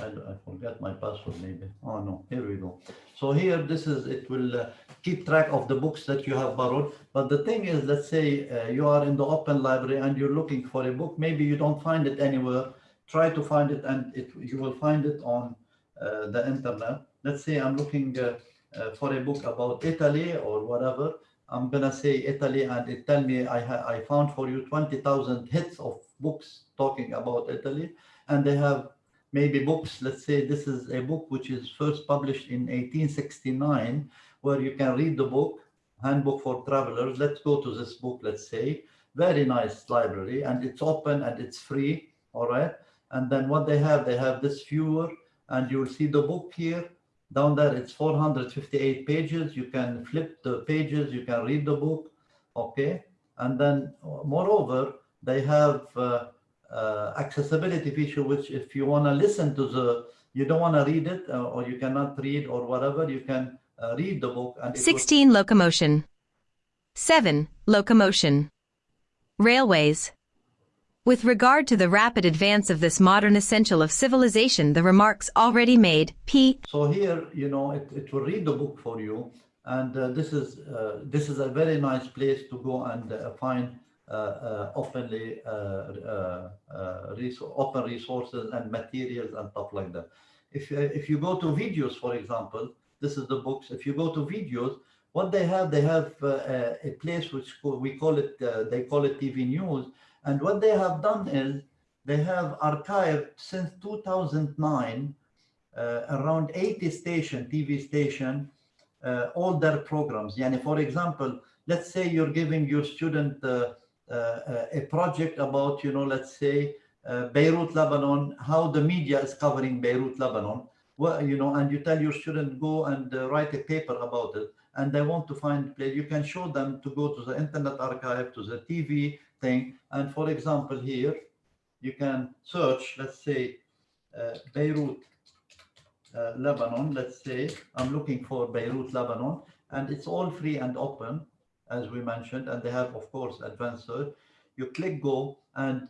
I, I my password maybe. Oh no, here we go. So here, this is, it will uh, keep track of the books that you have borrowed. But the thing is, let's say uh, you are in the open library and you're looking for a book. Maybe you don't find it anywhere. Try to find it and it, you will find it on uh, the internet let's say I'm looking uh, uh, for a book about Italy or whatever, I'm gonna say Italy and it tell me I, I found for you 20,000 hits of books talking about Italy and they have maybe books, let's say this is a book which is first published in 1869 where you can read the book, Handbook for Travelers. Let's go to this book, let's say, very nice library and it's open and it's free, all right? And then what they have, they have this viewer and you'll see the book here down there it's 458 pages you can flip the pages you can read the book okay and then moreover they have uh, uh, accessibility feature which if you want to listen to the you don't want to read it uh, or you cannot read or whatever you can uh, read the book and it will- 16 locomotion. 7 locomotion. Railways. With regard to the rapid advance of this modern essential of civilization, the remarks already made, p. So here, you know, it, it will read the book for you. And uh, this is uh, this is a very nice place to go and uh, find openly uh, uh, uh, open resources and materials and stuff like that. If, if you go to videos, for example, this is the books. If you go to videos, what they have, they have uh, a, place which we call it, uh, they call it TV News. And what they have done is they have archived since 2009 uh, around 80 station, TV station, all their programs. Yani for example, let's say you're giving your student a project about, you know, let's say uh, Beirut, Lebanon, how the media is covering Beirut, Lebanon. Well, you know, and you tell your student go and uh, write a paper about it, and they want to find place. You can show them to go to the Internet Archive, to the TV thing, and for example, here you can search. Let's say uh, Beirut, uh, Lebanon. Let's say I'm looking for Beirut, Lebanon, and it's all free and open, as we mentioned, and they have, of course, advanced search. You click go, and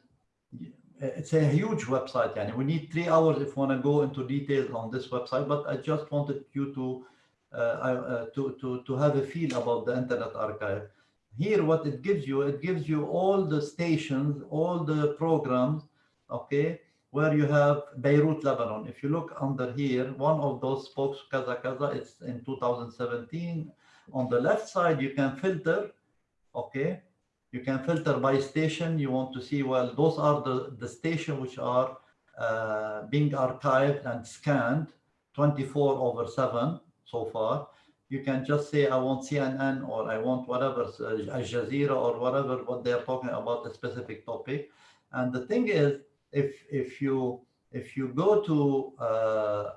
it's a huge website. Yani we need three hours if we want to go into details on this website, but I just wanted you to uh, uh, to to to have a feel about the Internet Archive. Here, what it gives you, it gives you all the stations, all the programs, okay, where you have Beirut, Lebanon. If you look under here, one of those spokes, Kaza Kaza, it's in 2017. On the left side, you can filter, okay, you can filter by station. You want to see, well, those are the, the station which are uh, being archived and scanned 24 over 7 so far. You can just say, I want CNN or I want whatever, uh, Al Jazeera or whatever, what they're talking about the specific topic. And the thing is, if, if, you, if you go to uh,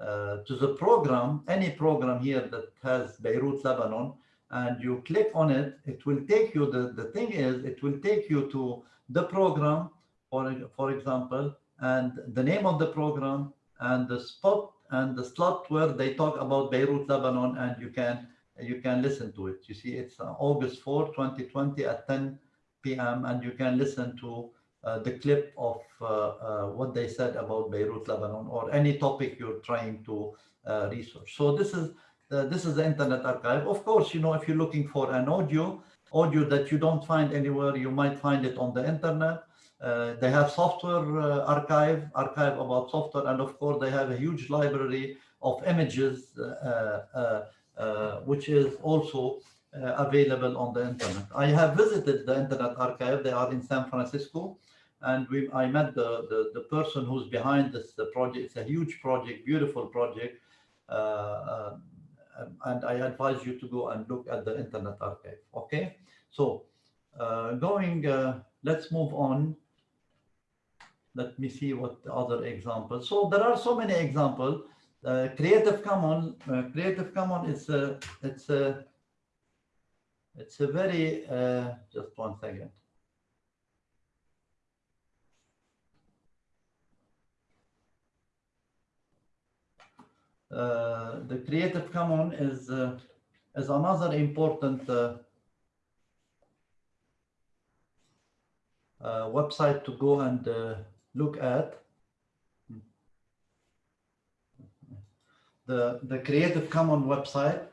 uh, to the program, any program here that has Beirut, Lebanon, and you click on it, it will take you, the, the thing is, it will take you to the program, for, for example, and the name of the program and the spot and the slot where they talk about Beirut, Lebanon, and you can you can listen to it. You see, it's uh, August 4, 2020 at 10 p.m. and you can listen to the clip of uh, uh, what they said about Beirut, Lebanon, or any topic you're trying to uh, research. So this is uh, this is the Internet Archive. Of course, you know, if you're looking for an audio, audio that you don't find anywhere, you might find it on the internet. Uh, they have software uh, archive, archive about software, and of course they have a huge library of images, uh, uh, uh, which is also uh, available on the internet. I have visited the Internet Archive. They are in San Francisco, and we I met the the, the person who's behind this project. It's a huge project, beautiful project. Uh, and I advise you to go and look at the Internet Archive. Okay, so uh, going, uh, let's move on. Let me see what the other examples. So there are so many examples. Uh, Creative Commons, uh, Creative Commons is a, it's a, it's a very, uh, just one second. Uh, the Creative Commons is uh, is another important uh, uh, website to go and uh, look at. The the Creative Commons website.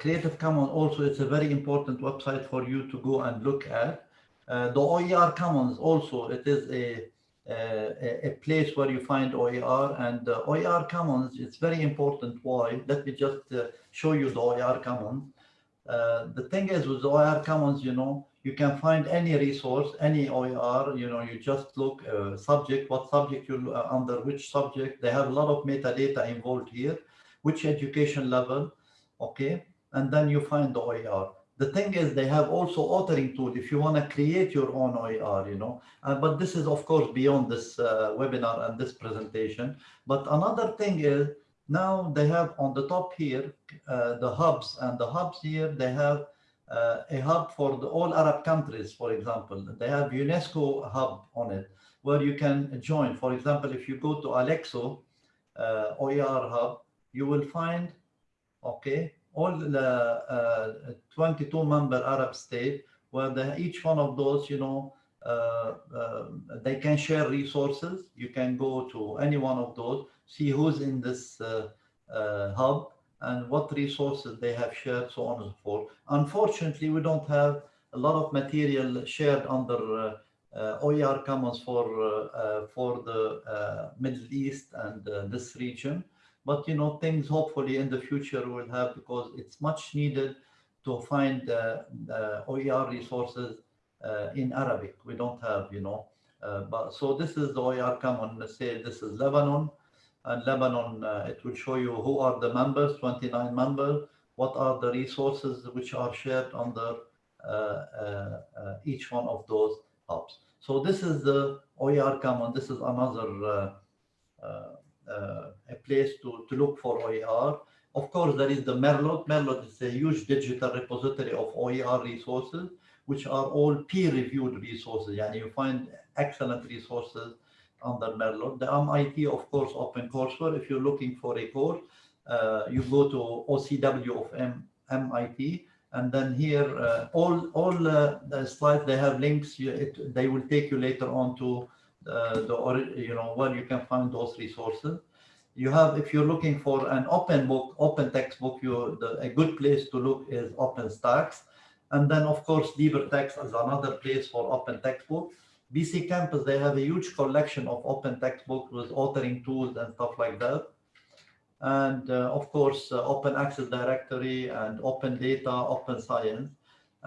Creative Commons also is a very important website for you to go and look at. The OER Commons also it is a a, a, place where you find OER and uh, OER Commons, it's very important. Why? Let me just uh, show you the OER Commons. Uh, the thing is with OER Commons, you know, you can find any resource, any OER, you know, you just look uh, subject, what subject you uh, under which subject. They have a lot of metadata involved here, which education level, okay? And then you find the OER. The thing is, they have also authoring tool if you want to create your own OER, you know. Uh, but this is, of course, beyond this uh, webinar and this presentation. But another thing is now they have on the top here uh, the hubs, and the hubs here they have uh, a hub for the all Arab countries, for example. They have UNESCO hub on it where you can join. For example, if you go to ALECSO uh, OER hub, you will find, okay, all the uh, 22 member Arab state where the, each one of those, you know, uh, uh, they can share resources. You can go to any one of those, see who's in this uh, uh, hub and what resources they have shared, so on and so forth. Unfortunately, we don't have a lot of material shared under uh, uh, OER Commons for uh, uh, for the uh, Middle East and uh, this region. But you know, things hopefully in the future we'll have because it's much needed to find uh, OER resources in Arabic. We don't have, you know. Uh, but so this is the OER Common. Let's say this is Lebanon, and Lebanon. Uh, it will show you who are the members, 29 members. What are the resources which are shared under uh, each one of those hubs. So this is the OER Common. This is another uh, uh, a place to, to look for OER. Of course, there is the Merlot. Merlot is a huge digital repository of OER resources, which are all peer-reviewed resources. And you find excellent resources under Merlot. The MIT, of course, OpenCourseWare. If you're looking for a course, uh, you go to OCW of M MIT. And then here, uh, all all uh, the slides they have links. It, they will take you later on to uh, the you know where you can find those resources. You have if you're looking for an open book, open textbook, you the, a good place to look is OpenStax. And then of course LibreText is another place for open textbook. BC Campus they have a huge collection of open textbooks with authoring tools and stuff like that and uh, of course uh, open access directory and open data open science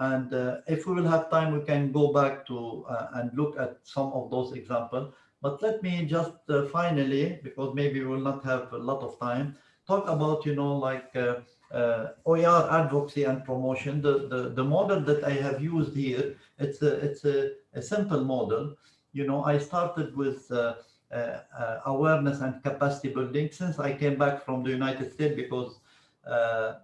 and uh, if we will have time we can go back to uh, and look at some of those examples. But let me just uh, finally because maybe we will not have a lot of time talk about you know like uh, OER advocacy and promotion. The, the the model that I have used here it's a it's a, a simple model. You know I started with uh, uh, awareness and capacity building since I came back from the United States because uh,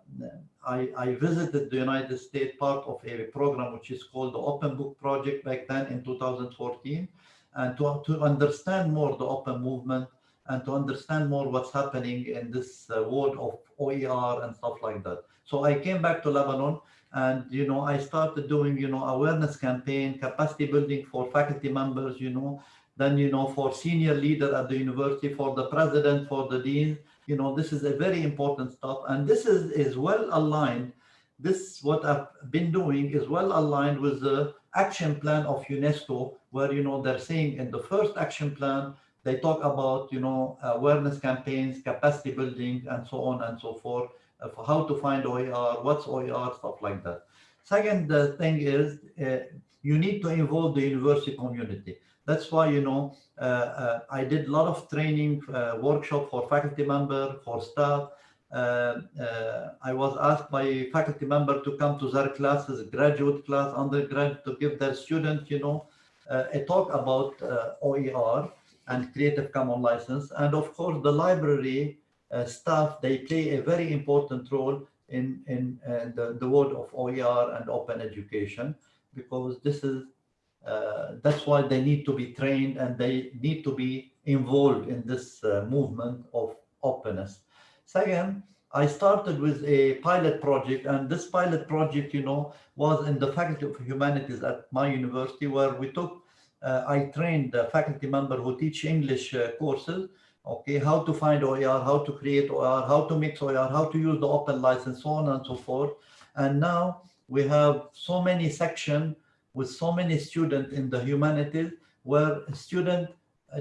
I, I, visited the United States part of a program which is called the Open Book Project back then in 2014 and to, to understand more the open movement and to understand more what's happening in this uh, world of OER and stuff like that. So I came back to Lebanon and you know I started doing you know awareness campaign, capacity building for faculty members, you know, then you know for senior leader at the university for the president for the dean you know this is a very important stuff and this is is well aligned. This what i've been doing is well aligned with the action plan of unesco where you know they're saying in the first action plan they talk about you know awareness campaigns capacity building and so on and so forth uh, for how to find oer what's oer stuff like that. Second uh, thing is uh, you need to involve the university community that's why, you know, uh, uh, I did a lot of training uh, workshop for faculty member, for staff. I was asked by faculty member to come to their classes, graduate class, undergrad, to give their students, you know, a talk about OER and Creative Commons license. And of course, the library staff, they play a very important role in, in the, the world of OER and open education, because this is uh, that's why they need to be trained and they need to be involved in this uh, movement of openness. Second, I started with a pilot project and this pilot project, you know, was in the Faculty of Humanities at my university where we took, uh, I trained a faculty member who teach English uh, courses, okay, how to find OER, how to create OER, how to mix OER, how to use the open license, so on and so forth. And now we have so many sections with so many students in the humanities where student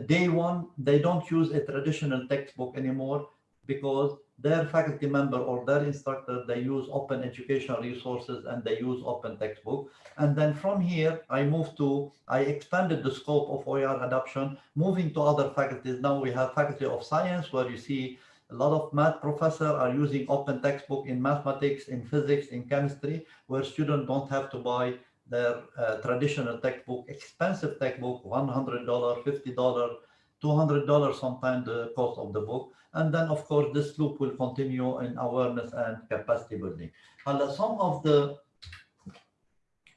day one, they don't use a traditional textbook anymore because their faculty member or their instructor, they use open educational resources and they use open textbook. And then from here, I moved to, I expanded the scope of OER adoption, moving to other faculties. Now we have faculty of science where you see a lot of math professors are using open textbook in mathematics, in physics, in chemistry, where students don't have to buy their uh, traditional textbook, expensive textbook, $100, $50, $200 sometimes the cost of the book. And then, of course, this loop will continue in awareness and capacity building. And some of the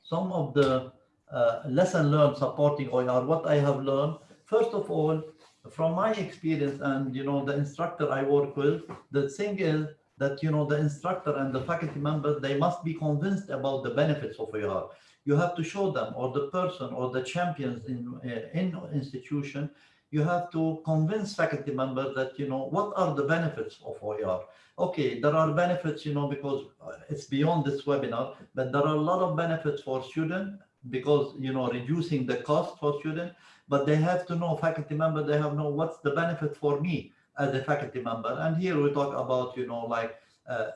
some of the uh, lesson learned supporting OER, what I have learned, first of all, from my experience and, you know, the instructor I work with, the thing is that, you know, the instructor and the faculty members, they must be convinced about the benefits of OER you have to show them or the person or the champions in uh, in institution you have to convince faculty members that you know what are the benefits of OER. Okay, there are benefits, you know, because it's beyond this webinar, but there are a lot of benefits for students because you know reducing the cost for students. But they have to know faculty member. They have know what's the benefit for me as a faculty member. And here we talk about you know like Uh,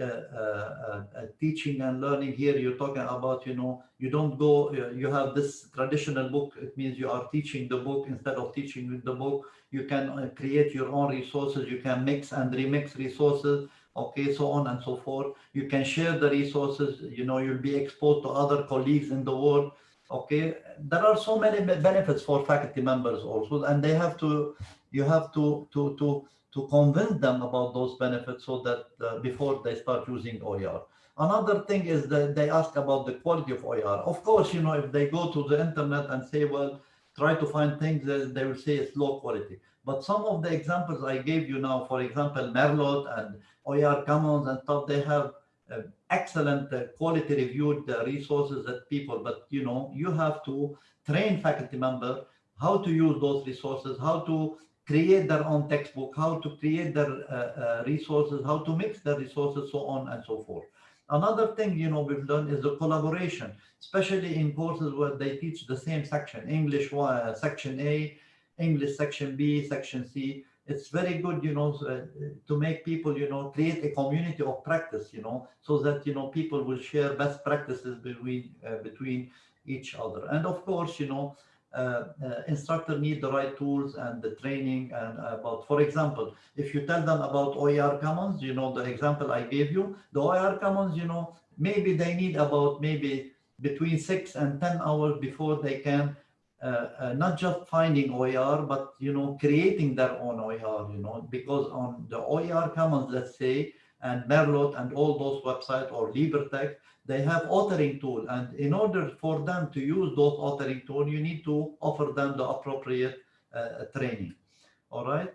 uh, uh, teaching and learning. Here you're talking about you know you don't go you have this traditional book. It means you are teaching the book instead of teaching with the book. You can create your own resources. You can mix and remix resources okay so on and so forth you can share the resources you know you'll be exposed to other colleagues in the world okay there are so many benefits for faculty members also and they have to you have to to to to convince them about those benefits so that uh, before they start using OER. Another thing is that they ask about the quality of OER. Of course, you know, if they go to the internet and say, well, try to find things, they will say it's low quality. But some of the examples I gave you now, for example, Merlot and OER Commons and stuff, they have uh, excellent uh, quality reviewed uh, resources that people, but you know, you have to train faculty member how to use those resources, how to create their own textbook, how to create their uh, uh, resources, how to mix the resources, so on and so forth. Another thing, you know, we've done is the collaboration, especially in courses where they teach the same section, English uh, section A, English section B, section C. It's very good, you know, uh, to make people, you know, create a community of practice, you know, so that, you know, people will share best practices between, uh, between each other. And of course, you know, instructor need the right tools and the training and about, for example, if you tell them about OER Commons, you know, the example I gave you, the OER Commons, you know, maybe they need about maybe between six and 10 hours before they can uh, uh, not just finding OER, but, you know, creating their own OER, you know, because on the OER Commons, let's say, and Merlot and all those websites or LibreTexts, they have authoring tool. And in order for them to use those authoring tool, you need to offer them the appropriate uh, training. All right.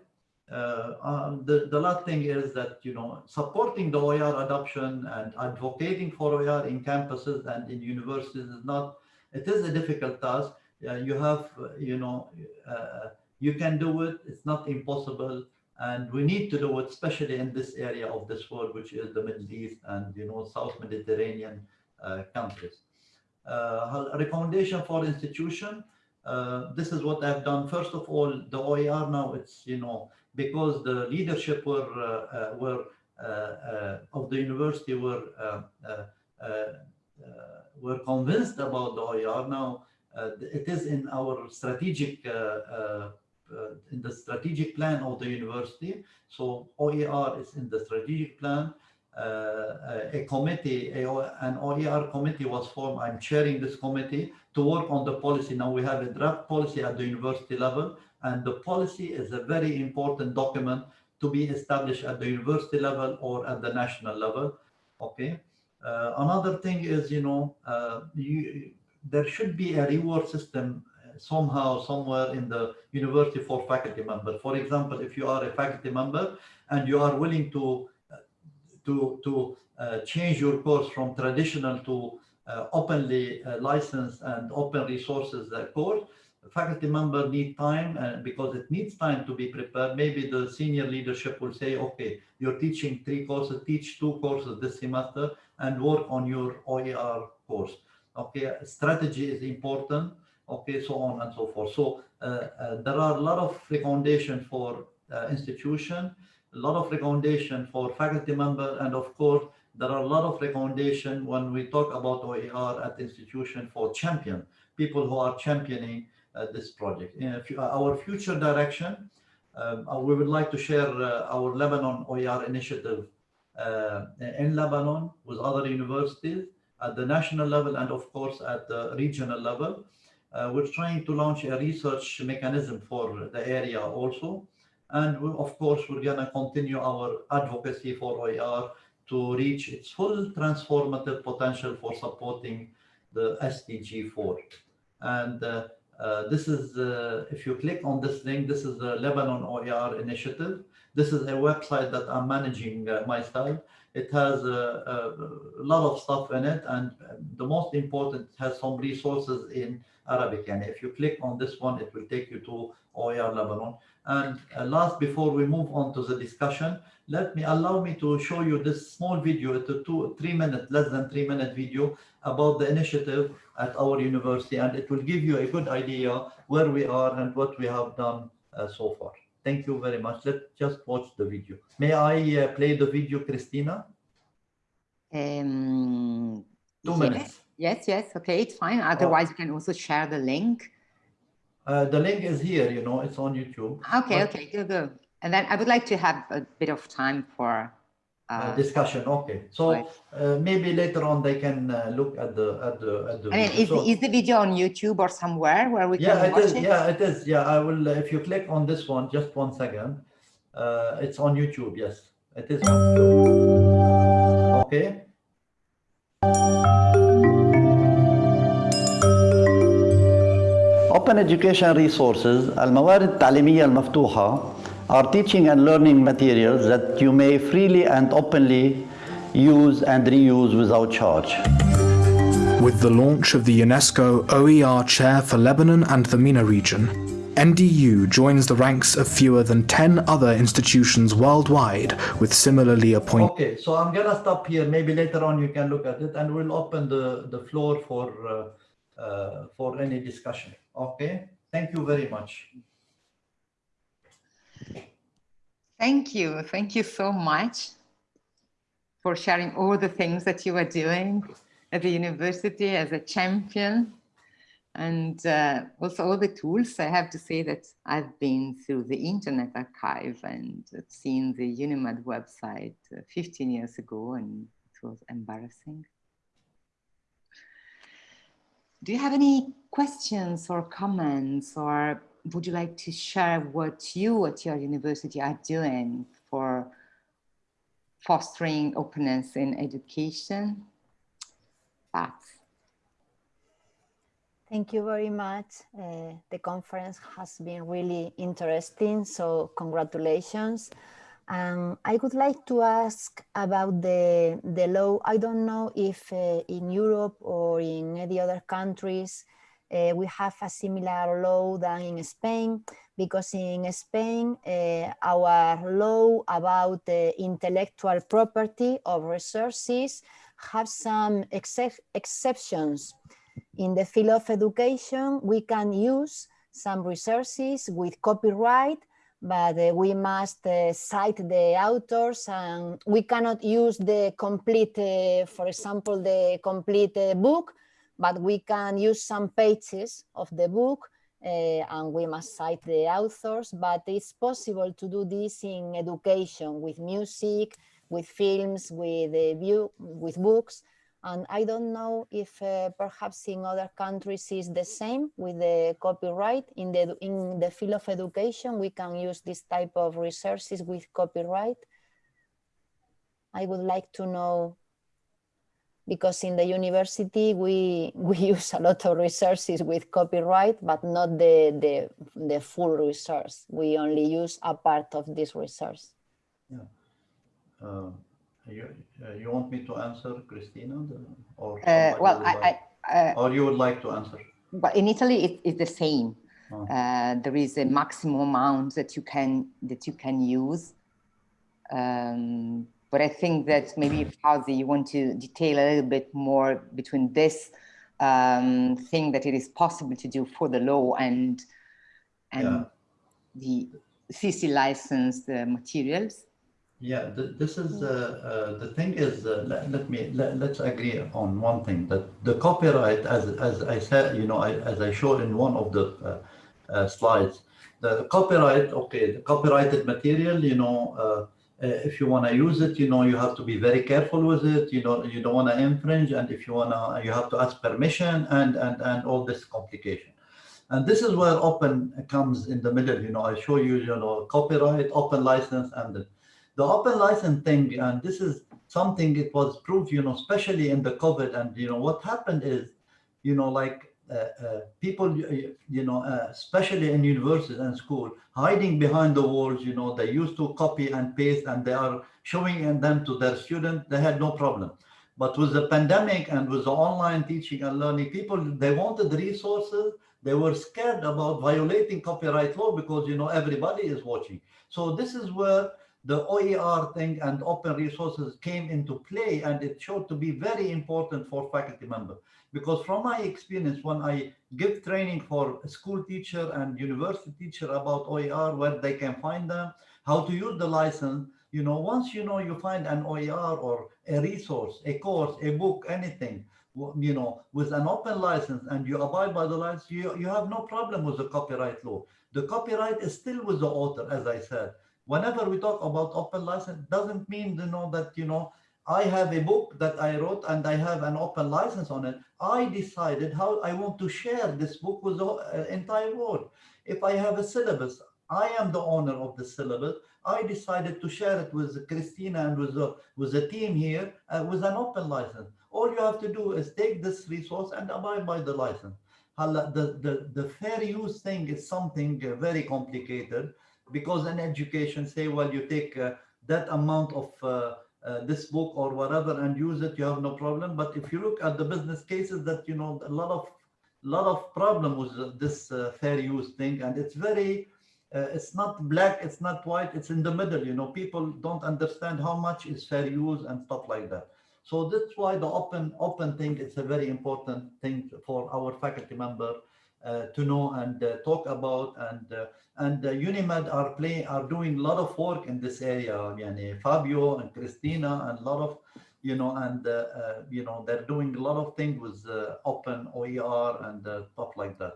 Uh, the, the last thing is that, you know, supporting the OER adoption and advocating for OER in campuses and in universities is not, it is a difficult task. Uh, you have, you know, uh, you can do it. It's not impossible and we need to do it, especially in this area of this world, which is the Middle East and you know South Mediterranean uh, countries. Uh, recommendation for institution. Uh, this is what I've done. First of all, the OER now it's you know because the leadership were uh, uh, were uh, of the university were were convinced about the OER. Now it is in our strategic uh, in the strategic plan of the university. So OER is in the strategic plan. Uh, a committee, a, an OER committee was formed. I'm chairing this committee to work on the policy. Now we have a draft policy at the university level, and the policy is a very important document to be established at the university level or at the national level. Okay. Uh, another thing is, you know, uh, you, there should be a reward system somehow somewhere in the university for faculty member. For example, if you are a faculty member and you are willing to to to uh, change your course from traditional to uh, openly uh, licensed and open resources course, faculty member need time and because it needs time to be prepared. Maybe the senior leadership will say, okay, you're teaching three courses, teach two courses this semester and work on your OER course. Okay, strategy is important okay, so on and so forth. So uh, uh, there are a lot of recommendation for uh, institution, a lot of recommendation for faculty member, and of course, there are a lot of recommendation when we talk about OER at institution for champion, people who are championing uh, this project. our future direction, um, we would like to share our Lebanon OER initiative in Lebanon with other universities at the national level and of course at the regional level. Uh, we're trying to launch a research mechanism for the area also. And we, of course, we're going to continue our advocacy for OER to reach its full transformative potential for supporting the SDG 4. And uh, uh, this is, uh, if you click on this link, this is the Lebanon OER initiative. This is a website that I'm managing uh, myself. It has a, a, lot of stuff in it, and the most important has some resources in Arabic. And if you click on this one, it will take you to OER Lebanon. And uh, last, before we move on to the discussion, let me allow me to show you this small video. It's a two, three minute, less than three minute video about the initiative at our university, and it will give you a good idea where we are and what we have done uh, so far. Thank you very much. Let's just watch the video. May I uh, play the video, Christina? Um, Two yes, minutes. Yes, yes, okay, it's fine. Otherwise, you can also share the link. Uh, the link is here, you know, it's on YouTube. Okay, But- okay, good, good. And then I would like to have a bit of time for Uh, uh, discussion, okay. So Right. uh, maybe later on they can uh, look at the, at the, at the. I mean, video. is, So- is the video on YouTube or somewhere where we Yeah, can it watch is. it? Yeah, it is. Yeah, I will. uh, If you click on this one, just one second. Uh, it's on YouTube. Yes, it is on YouTube. Okay. Open Education Resources الموارد التعليمية المفتوحة are teaching and learning materials that you may freely and openly use and reuse without charge. With the launch of the UNESCO OER Chair for Lebanon and the MENA region, NDU joins the ranks of fewer than 10 other institutions worldwide with similarly appointed. Okay, so I'm gonna stop here. Maybe later on you can look at it and we'll open the, the floor for, uh, uh, for any discussion. Okay, thank you very much. Thank you. Thank you so much for sharing all the things that you are doing at the university as a champion and uh, also all the tools. I have to say that I've been through the Internet Archive and seen the UNIMED website uh, 15 years ago and it was embarrassing. Do you have any questions or comments or would you like to share what you at your university are doing for fostering openness in education? Pat. Thank you very much. Uh, the conference has been really interesting, so congratulations. Um, I would like to ask about the, the law. I don't know if uh, in Europe or in any other countries uh, we have a similar law than in Spain, because in Spain uh, our law about intellectual property of resources have some excep exceptions. In the field of education, we can use some resources with copyright, but uh, we must cite the authors and we cannot use the complete, for example, the complete book, but we can use some pages of the book uh, and we must cite the authors, but it's possible to do this in education with music, with films, with, uh, view, with books, and I don't know if uh, perhaps in other countries is the same with the copyright. In the, in the field of education, we can use this type of resources with copyright. I would like to know, because in the university, we, we use a lot of resources with copyright, but not the, the, the full resource. We only use a part of this resource. Yeah. Uh, you, uh, you want me to answer, Christina, or Uh, well, I, like- I, uh, or you would like to answer? but in Italy, it, it's the same. Oh. Uh, there is a maximum amount that you can that you can use. Um, but I think that maybe Fawzi, you want to detail a little bit more between this um, thing that it is possible to do for the law and and Yeah. the CC licensed uh, materials. Yeah, th- this is, uh, uh, the thing is, uh, let, let me, let, let's agree on one thing, that the copyright, as, as I said, you know, I, as I showed in one of the uh, uh, slides, the copyright, okay, the copyrighted material, you know, uh, if you want to use it, you know, you have to be very careful with it, you know, you don't want to infringe, and if you want to, you have to ask permission and, and, and all this complication. And this is where open comes in the middle, you know, I show you, you know, copyright, open license, and the, the open license thing, and this is something it was proved, you know, especially in the COVID, and you know what happened is, you know, like Uh, uh, people, uh, you know, uh, especially in universities and school, hiding behind the walls, you know, they used to copy and paste and they are showing them to their students, they had no problem. But with the pandemic and with the online teaching and learning, people, they wanted resources. They were scared about violating copyright law because, you know, everybody is watching. So this is where the OER thing and open resources came into play and it showed to be very important for faculty members. Because from my experience, when I give training for school teacher and university teacher about OER, where they can find them, how to use the license, you know, once you know you find an OER or a resource, a course, a book, anything, you know, with an open license and you abide by the license, you, you have no problem with the copyright law. The copyright is still with the author, as I said whenever we talk about open license, doesn't mean you know that you know I have a book that I wrote and I have an open license on it. I decided how I want to share this book with the uh, entire world. If I have a syllabus, I am the owner of the syllabus. I decided to share it with Christina and with the, with the team here uh, with an open license. All you have to do is take this resource and abide by the license. The, the, the fair use thing is something uh, very complicated because in education say well you take uh, that amount of uh, uh, this book or whatever and use it you have no problem. But if you look at the business cases that you know a lot of lot of problem with this uh, fair use thing. And it's very it's not black it's not white it's in the middle you know. People don't understand how much is fair use and stuff like that. So that's why the open open thing is a very important thing for our faculty member to know and uh, talk about and uh, and UNIMED are playing are doing a lot of work in this area. Yani Fabio and Christina and a lot of you know and you know they're doing a lot of things with open OER and stuff like that.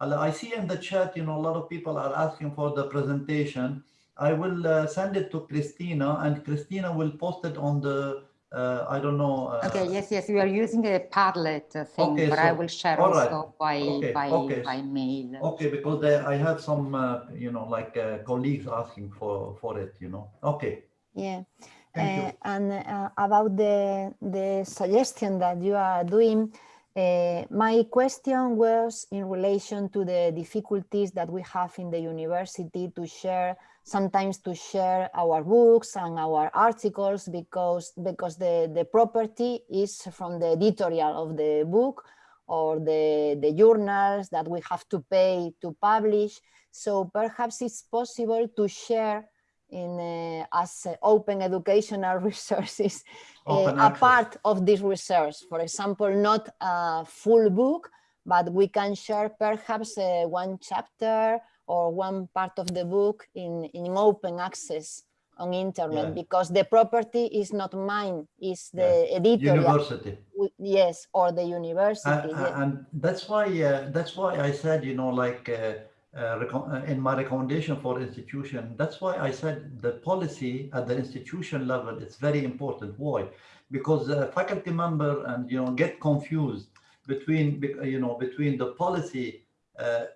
I see in the chat, you know, a lot of people are asking for the presentation. I will uh, send it to Christina and Christina will post it on the uh, I don't know. Uh, okay, yes, yes, we are using a Padlet uh, thing, okay, but so, I will share also right. by, okay, by, okay. by mail. Okay, because there, I have some, uh, you know, like uh, colleagues asking for, for it, you know. Okay. Yeah. Uh, and about the, the suggestion that you are doing, my question was in relation to the difficulties that we have in the university to share sometimes to share our books and our articles because because the the property is from the editorial of the book or the the journals that we have to pay to publish. So perhaps it's possible to share in uh, as uh, open educational resources uh, a part of this research for example not a full book but we can share perhaps uh, one chapter or one part of the book in, in open access on internet yeah. because the property is not mine, is the yeah. editor. University. Yes, or the university. Uh, and that's why uh, that's why I said, you know, like uh, uh, uh, in my recommendation for institution, that's why I said the policy at the institution level is very important. Why? Because the faculty member and you know get confused between you know between the policy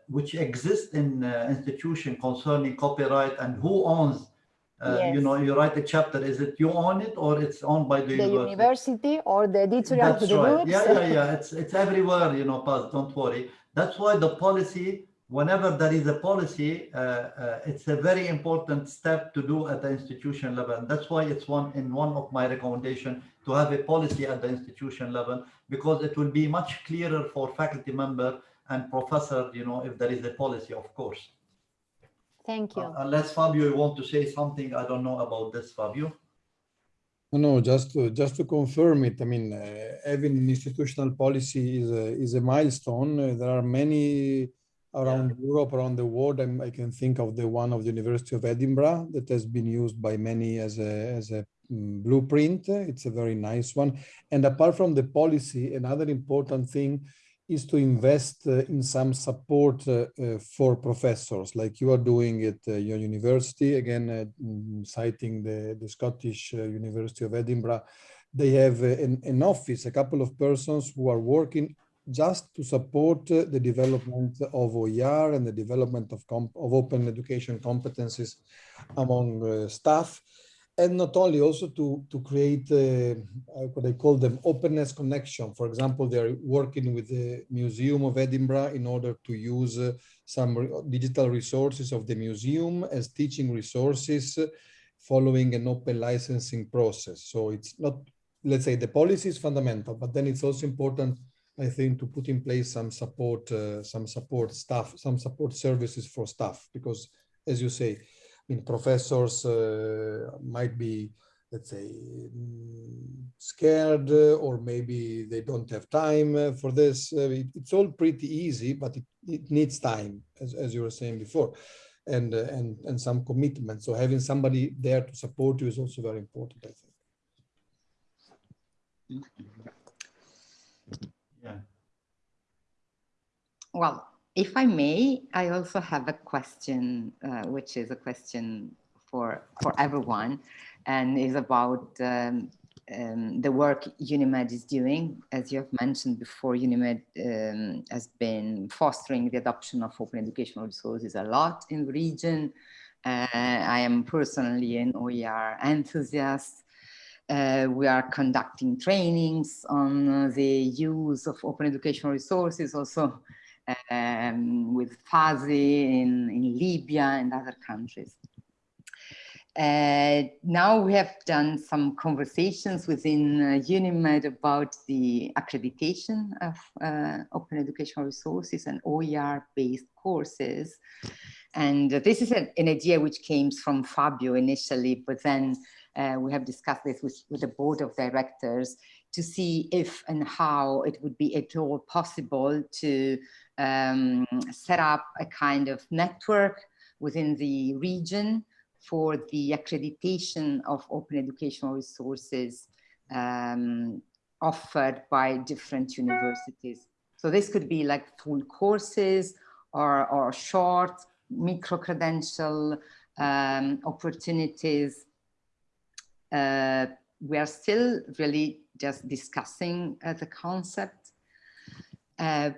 which exist in uh, institution concerning copyright and who owns uh, yes. you know you write a chapter is it you own it or it's owned by the, the university? university or the editorial that's the right. yeah yeah yeah it's it's everywhere you know Paz, don't worry that's why the policy whenever there is a policy uh, uh, it's a very important step to do at the institution level and that's why it's one in one of my recommendation to have a policy at the institution level because it will be much clearer for faculty member and professor, you know, if there is a policy, of course. Thank you. Uh, unless Fabio, you want to say something, I don't know about this, Fabio. No, just to, just to confirm it. I mean, uh, having an institutional policy is a, is a milestone. Uh, there are many around yeah. Europe, around the world. I'm, i can think of the one of the University of Edinburgh that has been used by many as a, as a um, blueprint. It's a very nice one. And apart from the policy, another important thing is to invest uh, in some support uh, uh, for professors like you are doing at your university. Again mm, citing the, the Scottish University of Edinburgh they have an, an, office a couple of persons who are working just to support the development of OER and the development of, of open education competencies among staff and not only also to to create uh, what I call them openness connection. For example, they're working with the Museum of Edinburgh in order to use uh, some digital resources of the museum as teaching resources uh, following an open licensing process. So it's not, let's say the policy is fundamental, but then it's also important, I think, to put in place some support, uh, some support staff, some support services for staff, because as you say, mean, professors uh, might be, let's say, mm, scared uh, or maybe they don't have time uh, for this. It, it's all pretty easy, but it, it needs time, as, as you were saying before, and, and, and some commitment. So having somebody there to support you is also very important, I think. Yeah. Well, if I may, I also have a question, uh, which is a question for, for everyone, and is about um, um, the work UNIMED is doing. As you have mentioned before, UNIMED um, has been fostering the adoption of open educational resources a lot in the region. Uh, I am personally an OER enthusiast. Uh, we are conducting trainings on the use of open educational resources, also um, with Fawzi in, in Libya and other countries. Uh, now we have done some conversations within uh, UNIMED about the accreditation of uh, open educational resources and OER-based courses. And this is an, an, idea which came from Fabio initially, but then uh, we have discussed this with, with the board of directors to see if and how it would be at all possible to um, set up a kind of network within the region for the accreditation of open educational resources um, offered by different universities. So this could be like full courses or, or short micro-credential um, opportunities. Uh, we are still really just discussing uh, the concept. Uh,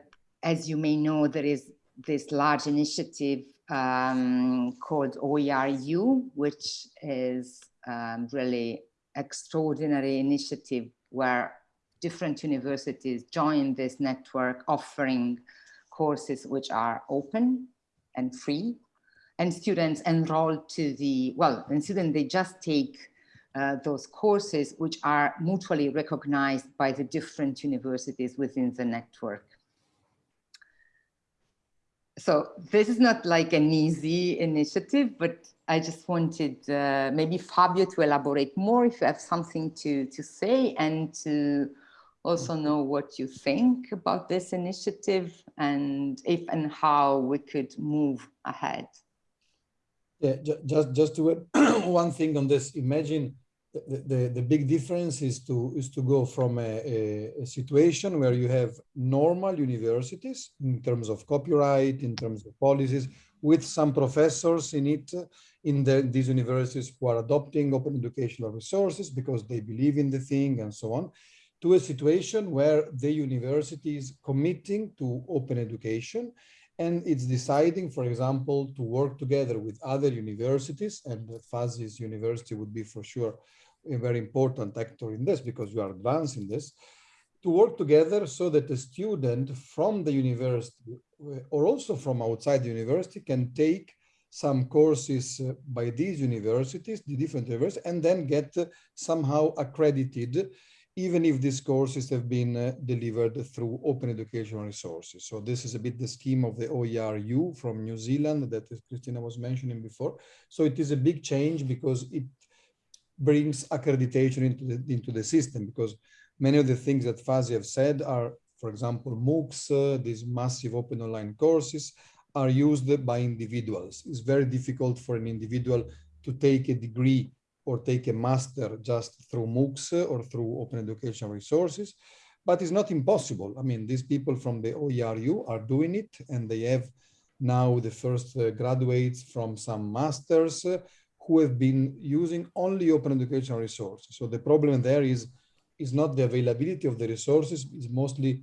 as you may know, there is this large initiative um, called OERU, which is um, really extraordinary initiative where different universities join this network offering courses which are open and free and students enroll to the, well, and students, they just take uh, those courses which are mutually recognized by the different universities within the network. So this is not like an easy initiative, but I just wanted uh, maybe Fabio to elaborate more if you have something to, to say and to also know what you think about this initiative and if and how we could move ahead. Yeah, just just to add one thing on this. Imagine the, the, big difference is to is to go from a, a, a, situation where you have normal universities in terms of copyright, in terms of policies, with some professors in it, in the, these universities who are adopting open educational resources because they believe in the thing and so on, to a situation where the university is committing to open education and it's deciding, for example, to work together with other universities, and Fawzi's university would be for sure a very important actor in this because you are advancing this, to work together so that a student from the university or also from outside the university can take some courses uh, by these universities, the different universities, and then get uh, somehow accredited even if these courses have been uh, delivered through open educational resources. So this is a bit the scheme of the OERU from New Zealand that Christina was mentioning before. So it is a big change because it brings accreditation into the, into the system because many of the things that Fawzi have said are, for example, MOOCs, uh, these massive open online courses are used by individuals. It's very difficult for an individual to take a degree or take a master just through MOOCs or through open educational resources, but it's not impossible. I mean, these people from the OERU are doing it and they have now the first uh, graduates from some masters uh, who have been using only open educational resources. So the problem there is, is not the availability of the resources, it's mostly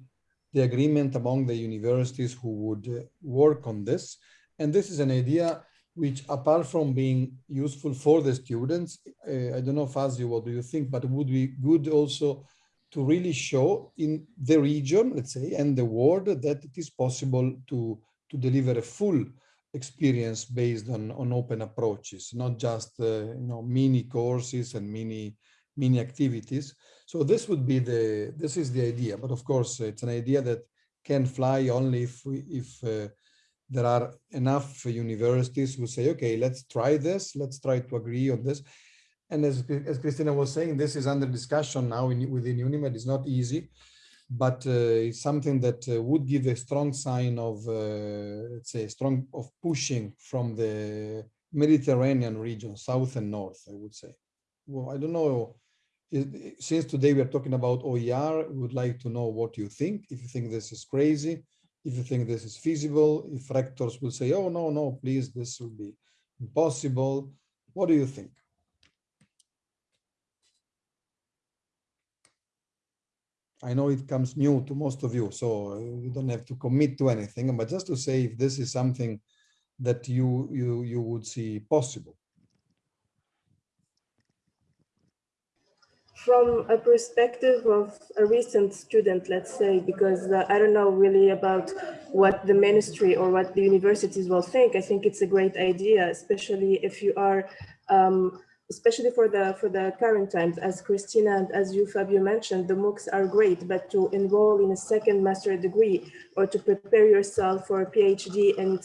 the agreement among the universities who would uh, work on this. And this is an idea which apart from being useful for the students, uh, I don't know, Fawzi, what do you think, but it would be good also to really show in the region, let's say, and the world that it is possible to, to deliver a full experience based on, on open approaches, not just, uh, you know, mini courses and mini, mini activities. So this would be the, this is the idea, but of course it's an idea that can fly only if, we, if uh, there are enough universities who say, okay, let's try this, let's try to agree on this. And as, as Christina was saying, this is under discussion now in, within UNIMED. It's not easy, but uh, it's something that uh, would give a strong sign of, uh, let's say, strong of pushing from the Mediterranean region, south and north, I would say. Well, I don't know. Since today we are talking about OER, we would like to know what you think. If you think this is crazy, if you think this is feasible, if rectors will say, oh, no, no, please, this will be impossible. What do you think? I know it comes new to most of you, so you don't have to commit to anything, but just to say if this is something that you you you would see possible. From a perspective of a recent student, let's say, because uh, I don't know really about what the ministry or what the universities will think. I think it's a great idea, especially if you are um, especially for the for the current times, as Christina and as you, Fabio, mentioned, the MOOCs are great, but to enroll in a second master degree or to prepare yourself for a PhD and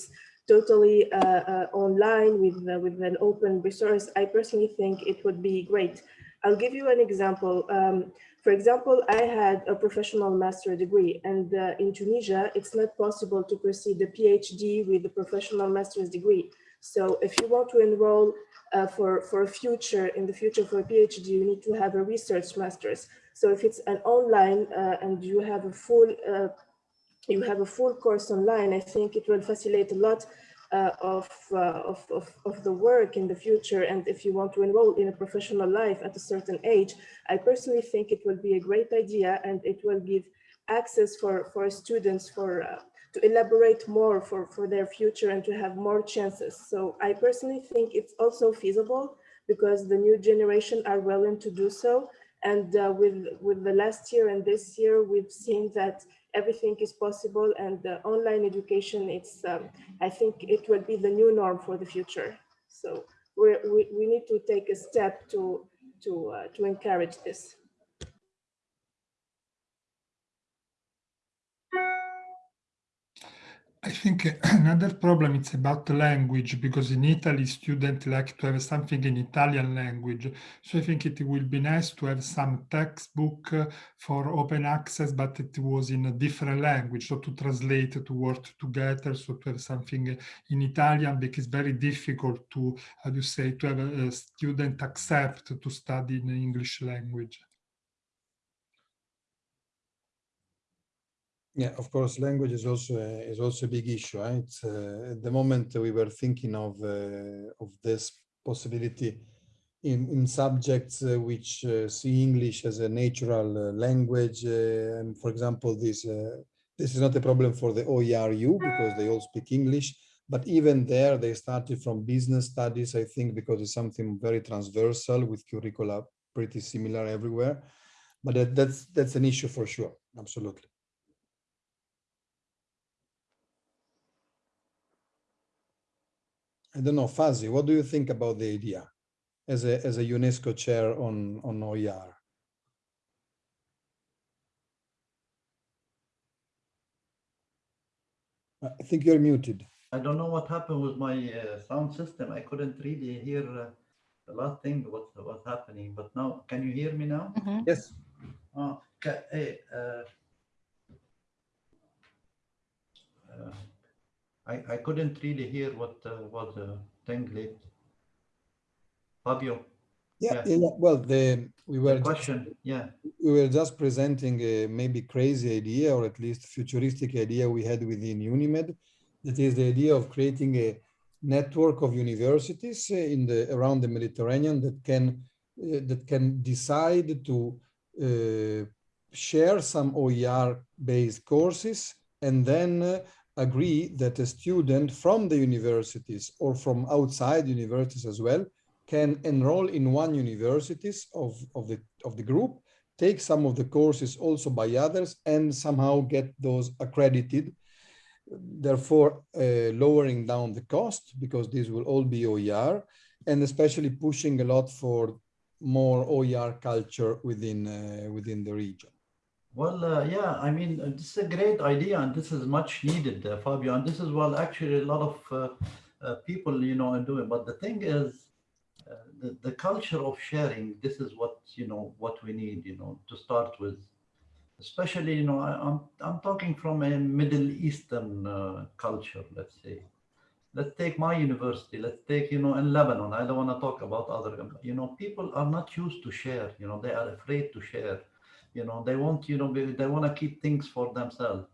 totally uh, uh, online with, uh, with an open resource, I personally think it would be great. I'll give you an example. Um, for example, I had a professional master degree and uh, in Tunisia, it's not possible to proceed a PhD with a professional master's degree. So if you want to enroll uh, for, for a future, in the future for a PhD, you need to have a research master's. So if it's an online uh, and you have a full, uh, you have a full course online, I think it will facilitate a lot uh, of, uh, of, of, of, the work in the future. And if you want to enroll in a professional life at a certain age, I personally think it will be a great idea and it will give access for, for students for uh, to elaborate more for, for their future and to have more chances. So I personally think it's also feasible because the new generation are willing to do so. And uh, with, with the last year and this year, we've seen that everything is possible and the online education, it's, um, I think it will be the new norm for the future. So we we, need to take a step to, to, uh, to encourage this. I think eh, another problem is about language because in Italy students like to have something in Italian language. So I think it will be nice to have some textbook eh, for open access, but it was in a different language. So to translate, to work together, so to have something in Italian because it's very difficult to, how do you say, to have a, a student accept to study in English language. Yeah, of course, language is also a, is also a big issue. Right? Uh, at the moment, we were thinking of uh, of this possibility in in subjects uh, which uh, see English as a natural uh, language. Uh, and for example, this this is not a problem for the OERU because they all speak English. But even there, they started from business studies, I think, because it's something very transversal with curricula pretty similar everywhere. But that, that's that's an issue for sure. Absolutely. I don't know, Fawzi, what do you think about the idea as a, as a UNESCO chair on, on OER? I think you're muted. I don't know what happened with my uh, sound system. I couldn't really hear uh, the last thing what was happening. But now, can you hear me now? Mm -hmm. Yes. Uh, okay, hey, uh, uh I, I couldn't really hear what uh, was the thing late. Fabio. Yeah, yeah. yeah, Well, the we were the question. Just, yeah, we were just presenting a maybe crazy idea, or at least futuristic idea we had within UNIMED. That is the idea of creating a network of universities in the around the Mediterranean that can uh, that can decide to uh, share some OER based courses and then uh, agree that a student from the universities or from outside universities as well can enroll in one universities of, of, the, of the group, take some of the courses also by others and somehow get those accredited, therefore uh, lowering down the cost because these will all be OER and especially pushing a lot for more OER culture within, uh, within the region. Well, uh, yeah, I mean, uh, this is a great idea and this is much needed, uh, Fabio. And this is what actually a lot of uh, uh, people, you know, are doing. But the thing is, the, the culture of sharing, this is what, you know, what we need, you know, to start with. Especially, you know, I, I'm, I'm talking from a Middle Eastern culture, let's say. Let's take my university. Let's take, you know, in Lebanon. I don't want to talk about other, you know, people are not used to share, you know, they are afraid to share you know they want you know they want to keep things for themselves.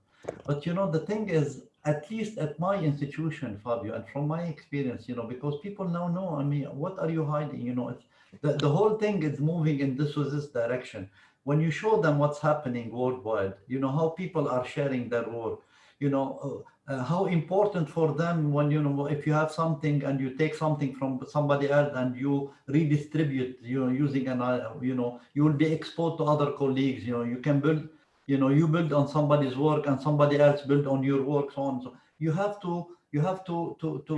But you know the thing is at least at my institution fabio and from my experience you know because people now know i mean what are you hiding? You know it's the, the whole thing is moving in this or this direction. When you show them what's happening worldwide you know how people are sharing their work you know uh, uh, how important for them when you know if you have something and you take something from somebody else and you redistribute you know using an uh, you know you will be exposed to other colleagues you know you can build you know you build on somebody's work and somebody else build on your work so on. So you have to you have to to to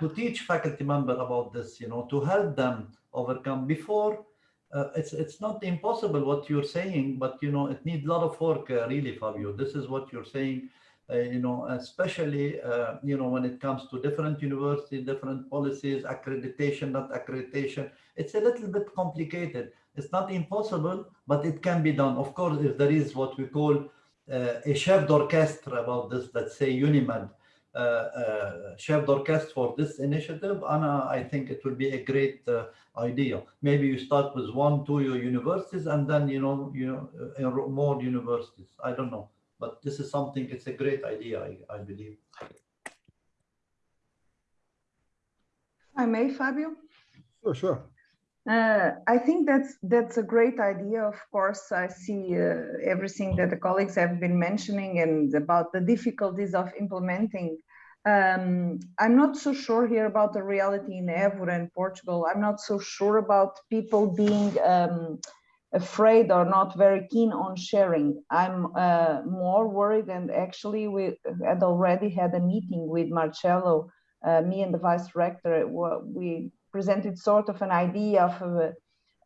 to teach faculty member about this you know to help them overcome. Before uh, it's it's not impossible what you're saying but you know it needs a lot of work uh, really fabio. This is what you're saying you know, especially, uh, you know, when it comes to different universities, different policies, accreditation, not accreditation, it's a little bit complicated. It's not impossible, but it can be done. Of course, if there is what we call uh, a chef d'orchestre about this, let's say UNIMED, uh, uh, chef d'orchestre for this initiative, Anna, I think it will be a great uh, idea. Maybe you start with one, two your universities, and then, you know, you know, more universities. I don't know but this is something, it's a great idea, I, I believe. I may, Fabio? Sure, sure. Uh, I think that's that's a great idea. Of course, I see uh, everything that the colleagues have been mentioning and about the difficulties of implementing. Um, I'm not so sure here about the reality in Évora and Portugal. I'm not so sure about people being um, afraid or not very keen on sharing. I'm uh, more worried and actually we had already had a meeting with Marcello, uh, me and the vice rector, we presented sort of an idea of a,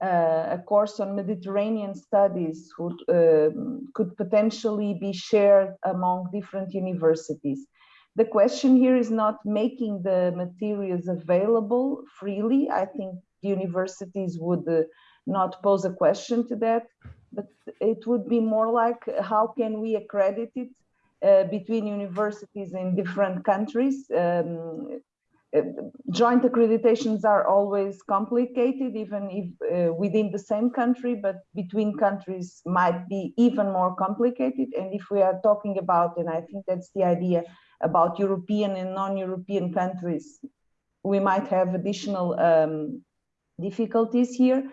a course on Mediterranean studies who um, could potentially be shared among different universities. The question here is not making the materials available freely. I think universities would uh, not pose a question to that, but it would be more like how can we accredit it uh, between universities in different countries. Um, uh, joint accreditations are always complicated, even if uh, within the same country, but between countries might be even more complicated. And if we are talking about, and I think that's the idea about European and non-European countries, we might have additional um, difficulties here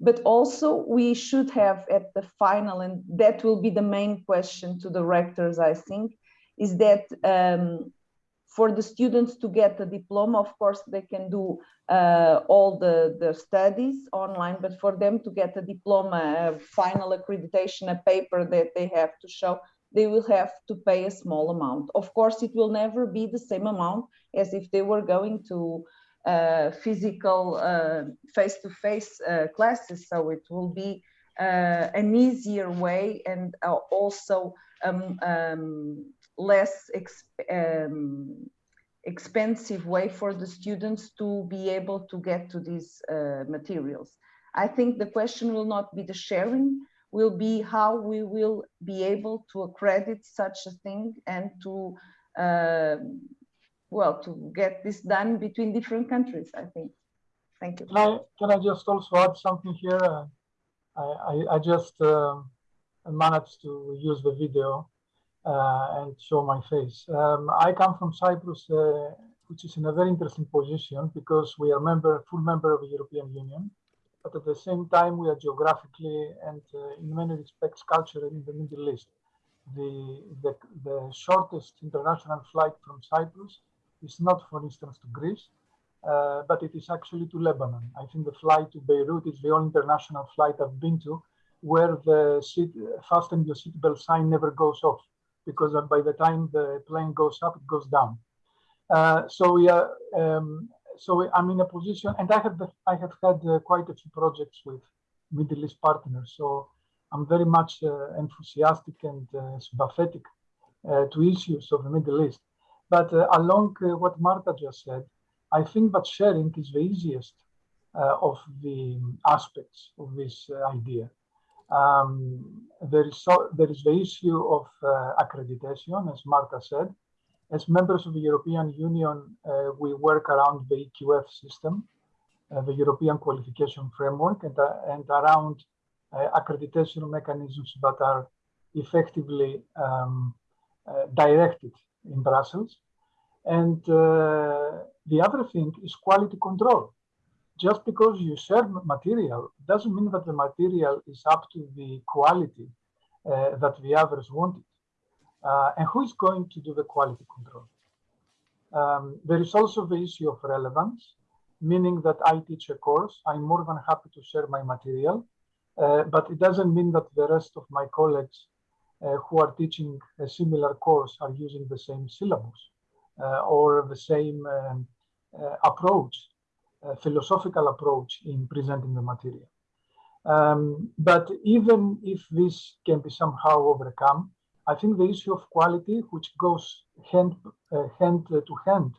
but also we should have at the final, and that will be the main question to the rectors, I think, is that um, for the students to get a diploma, of course, they can do uh, all the, the studies online, but for them to get a diploma, a final accreditation, a paper that they have to show, they will have to pay a small amount. Of course, it will never be the same amount as if they were going to physical uh, face-to-face -face, uh, classes. So it will be an easier way and also um, um, less exp um, expensive way for the students to be able to get to these uh, materials. I think the question will not be the sharing, will be how we will be able to accredit such a thing and to uh, well, to get this done between different countries, I think. Thank you. Can I, can I just also add something here? I, I, I, just uh, managed to use the video uh, and show my face. Um, I come from Cyprus, uh, which is in a very interesting position because we are member, full member of the European Union, but at the same time we are geographically and uh, in many respects culturally in the Middle East. the, the, the shortest international flight from Cyprus is not, for instance, to Greece, uh, but it is actually to Lebanon. I think the flight to Beirut is the only international flight I've been to where the seat, fasten your seatbelt sign never goes off because by the time the plane goes up, it goes down. Uh, so we are, um, so I'm in a position, and I have I have had uh, quite a few projects with Middle East partners. So I'm very much uh, enthusiastic and uh, sympathetic uh, to issues of the Middle East. But uh, along what Marta just said, I think that sharing is the easiest of the aspects of this idea. Um, there is so, there is the issue of uh, accreditation, as Marta said. As members of the European Union, uh, we work around the EQF system, uh, the European Qualification Framework, and, uh, and around uh, accreditation mechanisms that are effectively um, uh, directed in Brussels. And the other thing is quality control just because you share material doesn't mean that the material is up to the quality uh, that the others wanted. Uh, and who is going to do the quality control? Um, there is also the issue of relevance, meaning that I teach a course, I'm more than happy to share my material, uh, but it doesn't mean that the rest of my colleagues uh, who are teaching a similar course are using the same syllabus uh, or the same um, uh, approach philosophical approach in presenting the material. Um, but even if this can be somehow overcome, I think the issue of quality, which goes hand, uh, hand to hand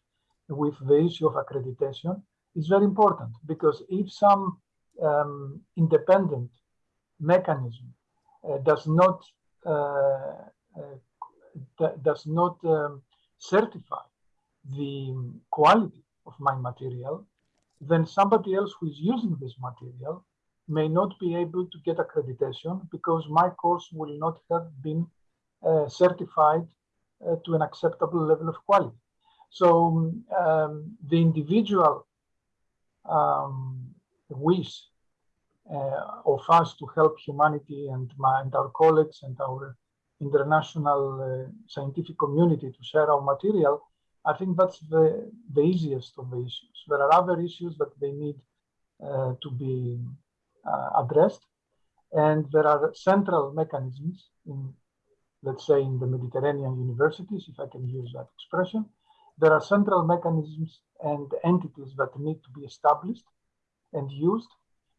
with the issue of accreditation, is very important because if some um, independent mechanism uh, does not uh, uh does not um, certify the quality of my material, then somebody else who is using this material may not be able to get accreditation because my course will not have been uh, certified uh, to an acceptable level of quality. So um, the individual um, wish uh, of us to help humanity and, my, and our colleagues and our international uh, scientific community to share our material I think that's the, the easiest of the issues. There are other issues that they need uh, to be uh, addressed. And there are central mechanisms in, let's say, in the Mediterranean universities, if I can use that expression. There are central mechanisms and entities that need to be established and used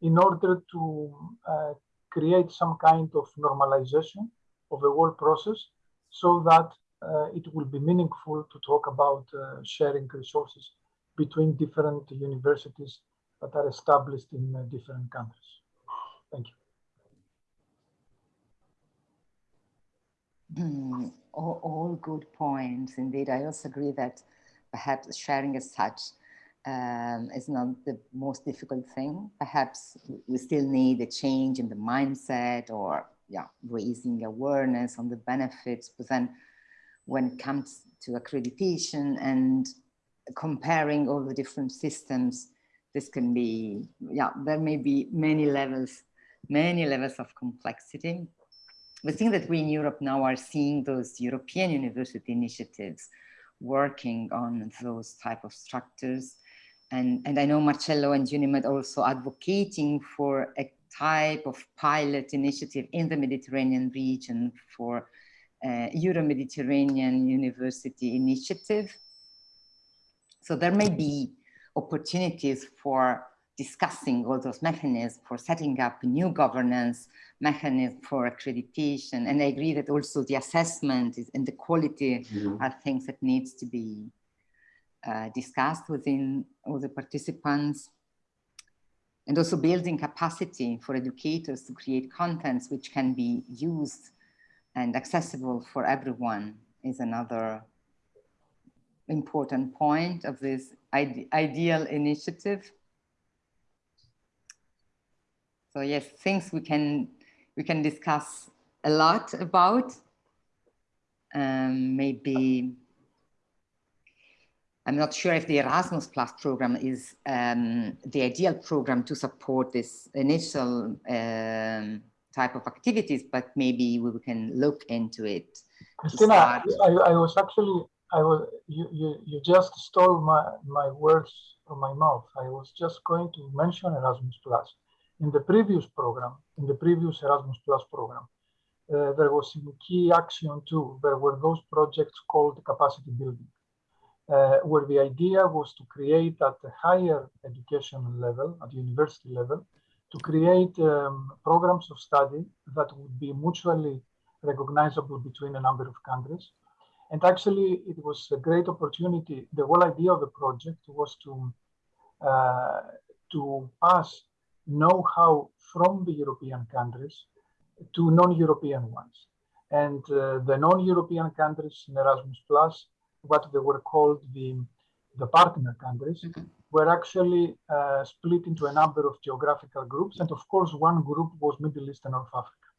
in order to uh, create some kind of normalization of the whole process so that uh, it will be meaningful to talk about uh, sharing resources between different universities that are established in uh, different countries. Thank you. Mm, all, all, good points. Indeed, I also agree that perhaps sharing as such um, is not the most difficult thing. Perhaps we still need a change in the mindset or yeah, raising awareness on the benefits, but then when it comes to accreditation and comparing all the different systems, this can be, yeah, there may be many levels, many levels of complexity. The thing that we in Europe now are seeing those European university initiatives working on those type of structures. And, and I know Marcello and UNIMED also advocating for a type of pilot initiative in the Mediterranean region for uh, Euro-Mediterranean University Initiative. So there may be opportunities for discussing all those mechanisms for setting up a new governance mechanism for accreditation. And I agree that also the assessment is, and the quality mm -hmm. are things that needs to be uh, discussed within all the participants. And also building capacity for educators to create contents which can be used and accessible for everyone is another important point of this ide ideal initiative. So yes, things we can we can discuss a lot about. Um, maybe I'm not sure if the Erasmus Plus program is um, the ideal program to support this initial um, type of activities, but maybe we can look into it. Christina, I, I was actually, I was, you, you, you just stole my, my words from my mouth. I was just going to mention Erasmus Plus. In the previous program, in the previous Erasmus Plus program, uh, there was in key action too, there were those projects called capacity building, uh, where the idea was to create at a higher educational level, at university level, to create um, programs of study that would be mutually recognizable between a number of countries. And actually, it was a great opportunity. The whole idea of the project was to, uh, to pass know-how from the European countries to non-European ones. And uh, the non-European countries in Erasmus Plus, what they were called the, the partner countries, mm -hmm. were actually uh, split into a number of geographical groups. And of course, one group was Middle East and North Africa.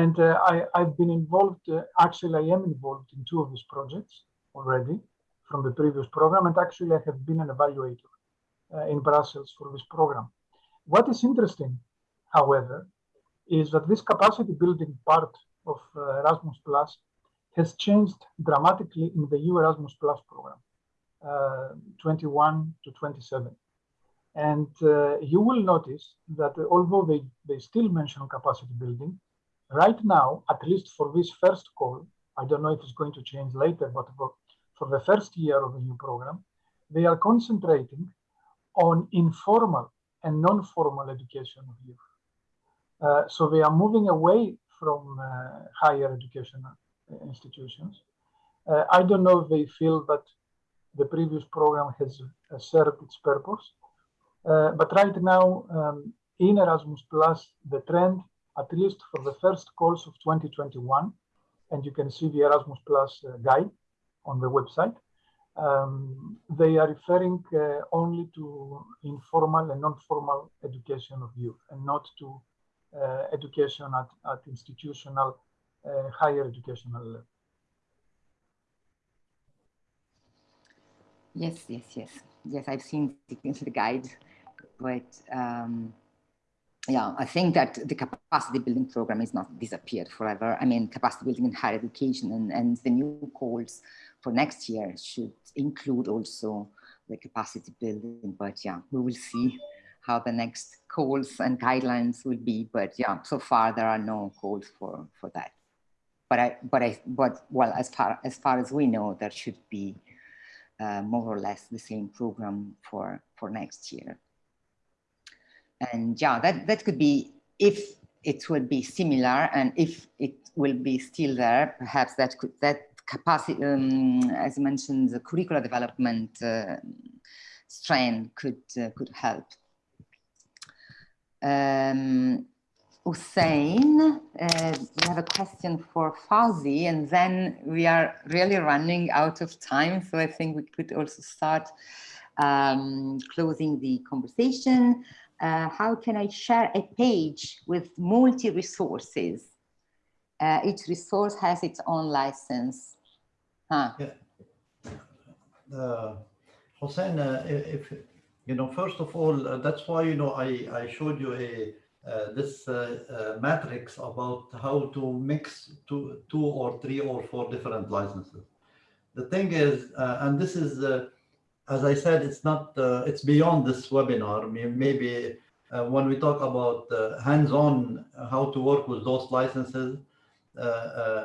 And uh, I, have been involved, uh, actually I am involved in two of these projects already from the previous program. And actually I have been an evaluator uh, in Brussels for this program. What is interesting, however, is that this capacity building part of uh, Erasmus Plus has changed dramatically in the EU Erasmus Plus program, uh, 21 to 27. And uh, you will notice that although they, they still mention capacity building, right now, at least for this first call, I don't know if it's going to change later, but for, for the first year of the new program, they are concentrating on informal and non-formal education of youth. Uh, so they are moving away from uh, higher education institutions. Uh, I don't know if they feel that the previous program has served its purpose. but right now, um, in Erasmus Plus, the trend, at least for the first calls of 2021, and you can see the Erasmus Plus guide on the website, um, they are referring uh, only to informal and non-formal education of youth and not to uh, education at, at institutional uh, higher educational level. Yes, yes, yes. Yes, I've seen the guide, but um, yeah, I think that the capacity building program is not disappeared forever. I mean, capacity building in higher education and, and the new calls for next year should include also the capacity building, but yeah, we will see how the next calls and guidelines will be. But yeah, so far there are no calls for, for that. But I, but I, but well, as far as far as we know, there should be uh, more or less the same program for for next year. And yeah, that that could be if it will be similar and if it will be still there, perhaps that could that capacity, um, as mentioned, the curricular development uh, could uh, could help um, Hussein, uh, we have a question for Fawzi, and then we are really running out of time. So I think we could also start um, closing the conversation. Uh, how can I share a page with multi-resources? Uh, each resource has its own license. Huh. Yeah. Uh, Hussein, uh, if you know, first of all, uh, that's why, you know, I, I showed you a this uh, uh, matrix about how to mix two, two or three or four different licenses. The thing is, uh, and this is, uh, as I said, it's not, it's beyond this webinar. Maybe when we talk about hands-on, how to work with those licenses,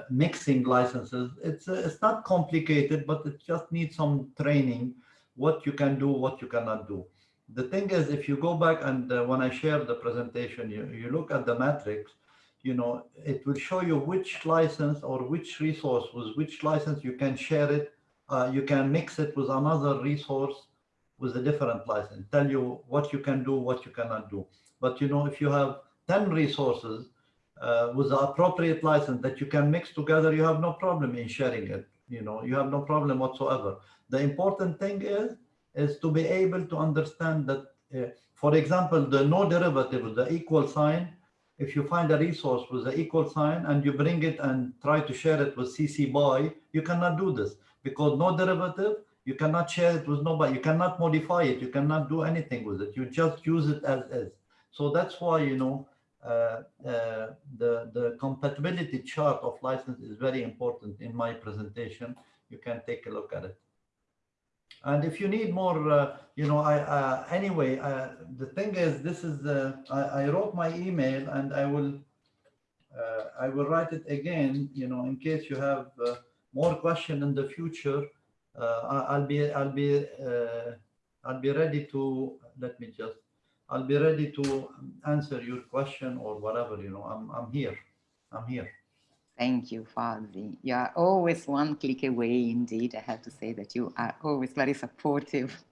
mixing licenses, it's, it's not complicated, but it just needs some training what you can do, what you cannot do. The thing is, if you go back and uh, when I share the presentation, you, you look at the matrix, you know, it will show you which license or which resource with which license you can share it. Uh, you can mix it with another resource with a different license, tell you what you can do, what you cannot do. But, you know, if you have 10 resources uh, with the appropriate license that you can mix together, you have no problem in sharing it. You know, you have no problem whatsoever. The important thing is, is to be able to understand that, uh, for example, the no derivative, the equal sign, if you find a resource with the equal sign and you bring it and try to share it with CC BY, you cannot do this because no derivative, you cannot share it with nobody. You cannot modify it. You cannot do anything with it. You just use it as is. So that's why, you know, uh, uh, the, the compatibility chart of license is very important in my presentation. You can take a look at it. And if you need more, uh, you know, I uh, anyway, uh, the thing is, this is uh, I, I wrote my email and I will uh, I will write it again, you know, in case you have uh, more question in the future. I- I'll be I'll be I'll be ready to let me just I'll be ready to answer your question or whatever. You know, I'm I'm here. I'm here. Thank you, Fadli. You are always one click away, indeed. I have to say that you are always very supportive.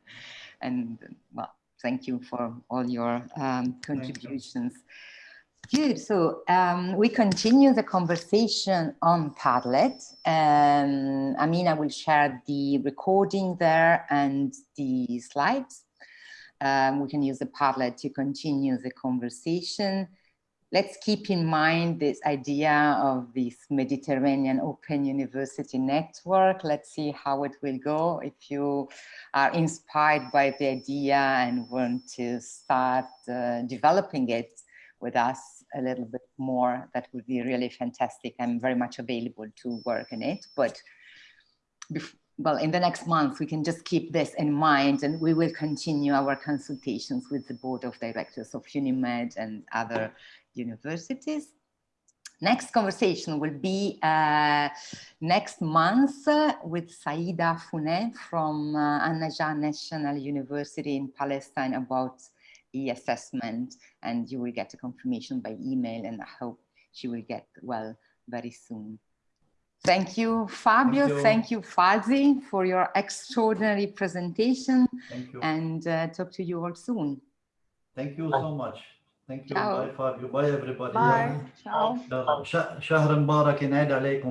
And well, thank you for all your um, contributions. Good. So um, we continue the conversation on Padlet. Um, Amina will share the recording there and the slides. Um, we can use the Padlet to continue the conversation let's keep in mind this idea of this Mediterranean Open University Network. Let's see how it will go. If you are inspired by the idea and want to start uh, developing it with us a little bit more, that would be really fantastic. I'm very much available to work in it. But well, in the next month, we can just keep this in mind and we will continue our consultations with the board of directors of UNIMED and other universities. Next conversation will be uh, next month uh, with Saida Founet from uh, An-Najah National University in Palestine about e-assessment and you will get a confirmation by email and I hope she will get well very soon. Thank you, Fabio. Thank you, Thank you Fawzi, for your extraordinary presentation. Thank you. And uh, talk to you all soon. Thank you so much. Thank you. Ciao. Bye, Fabio. Bye, everybody. Bye. Ciao. شهر مبارك ينعاد عليكم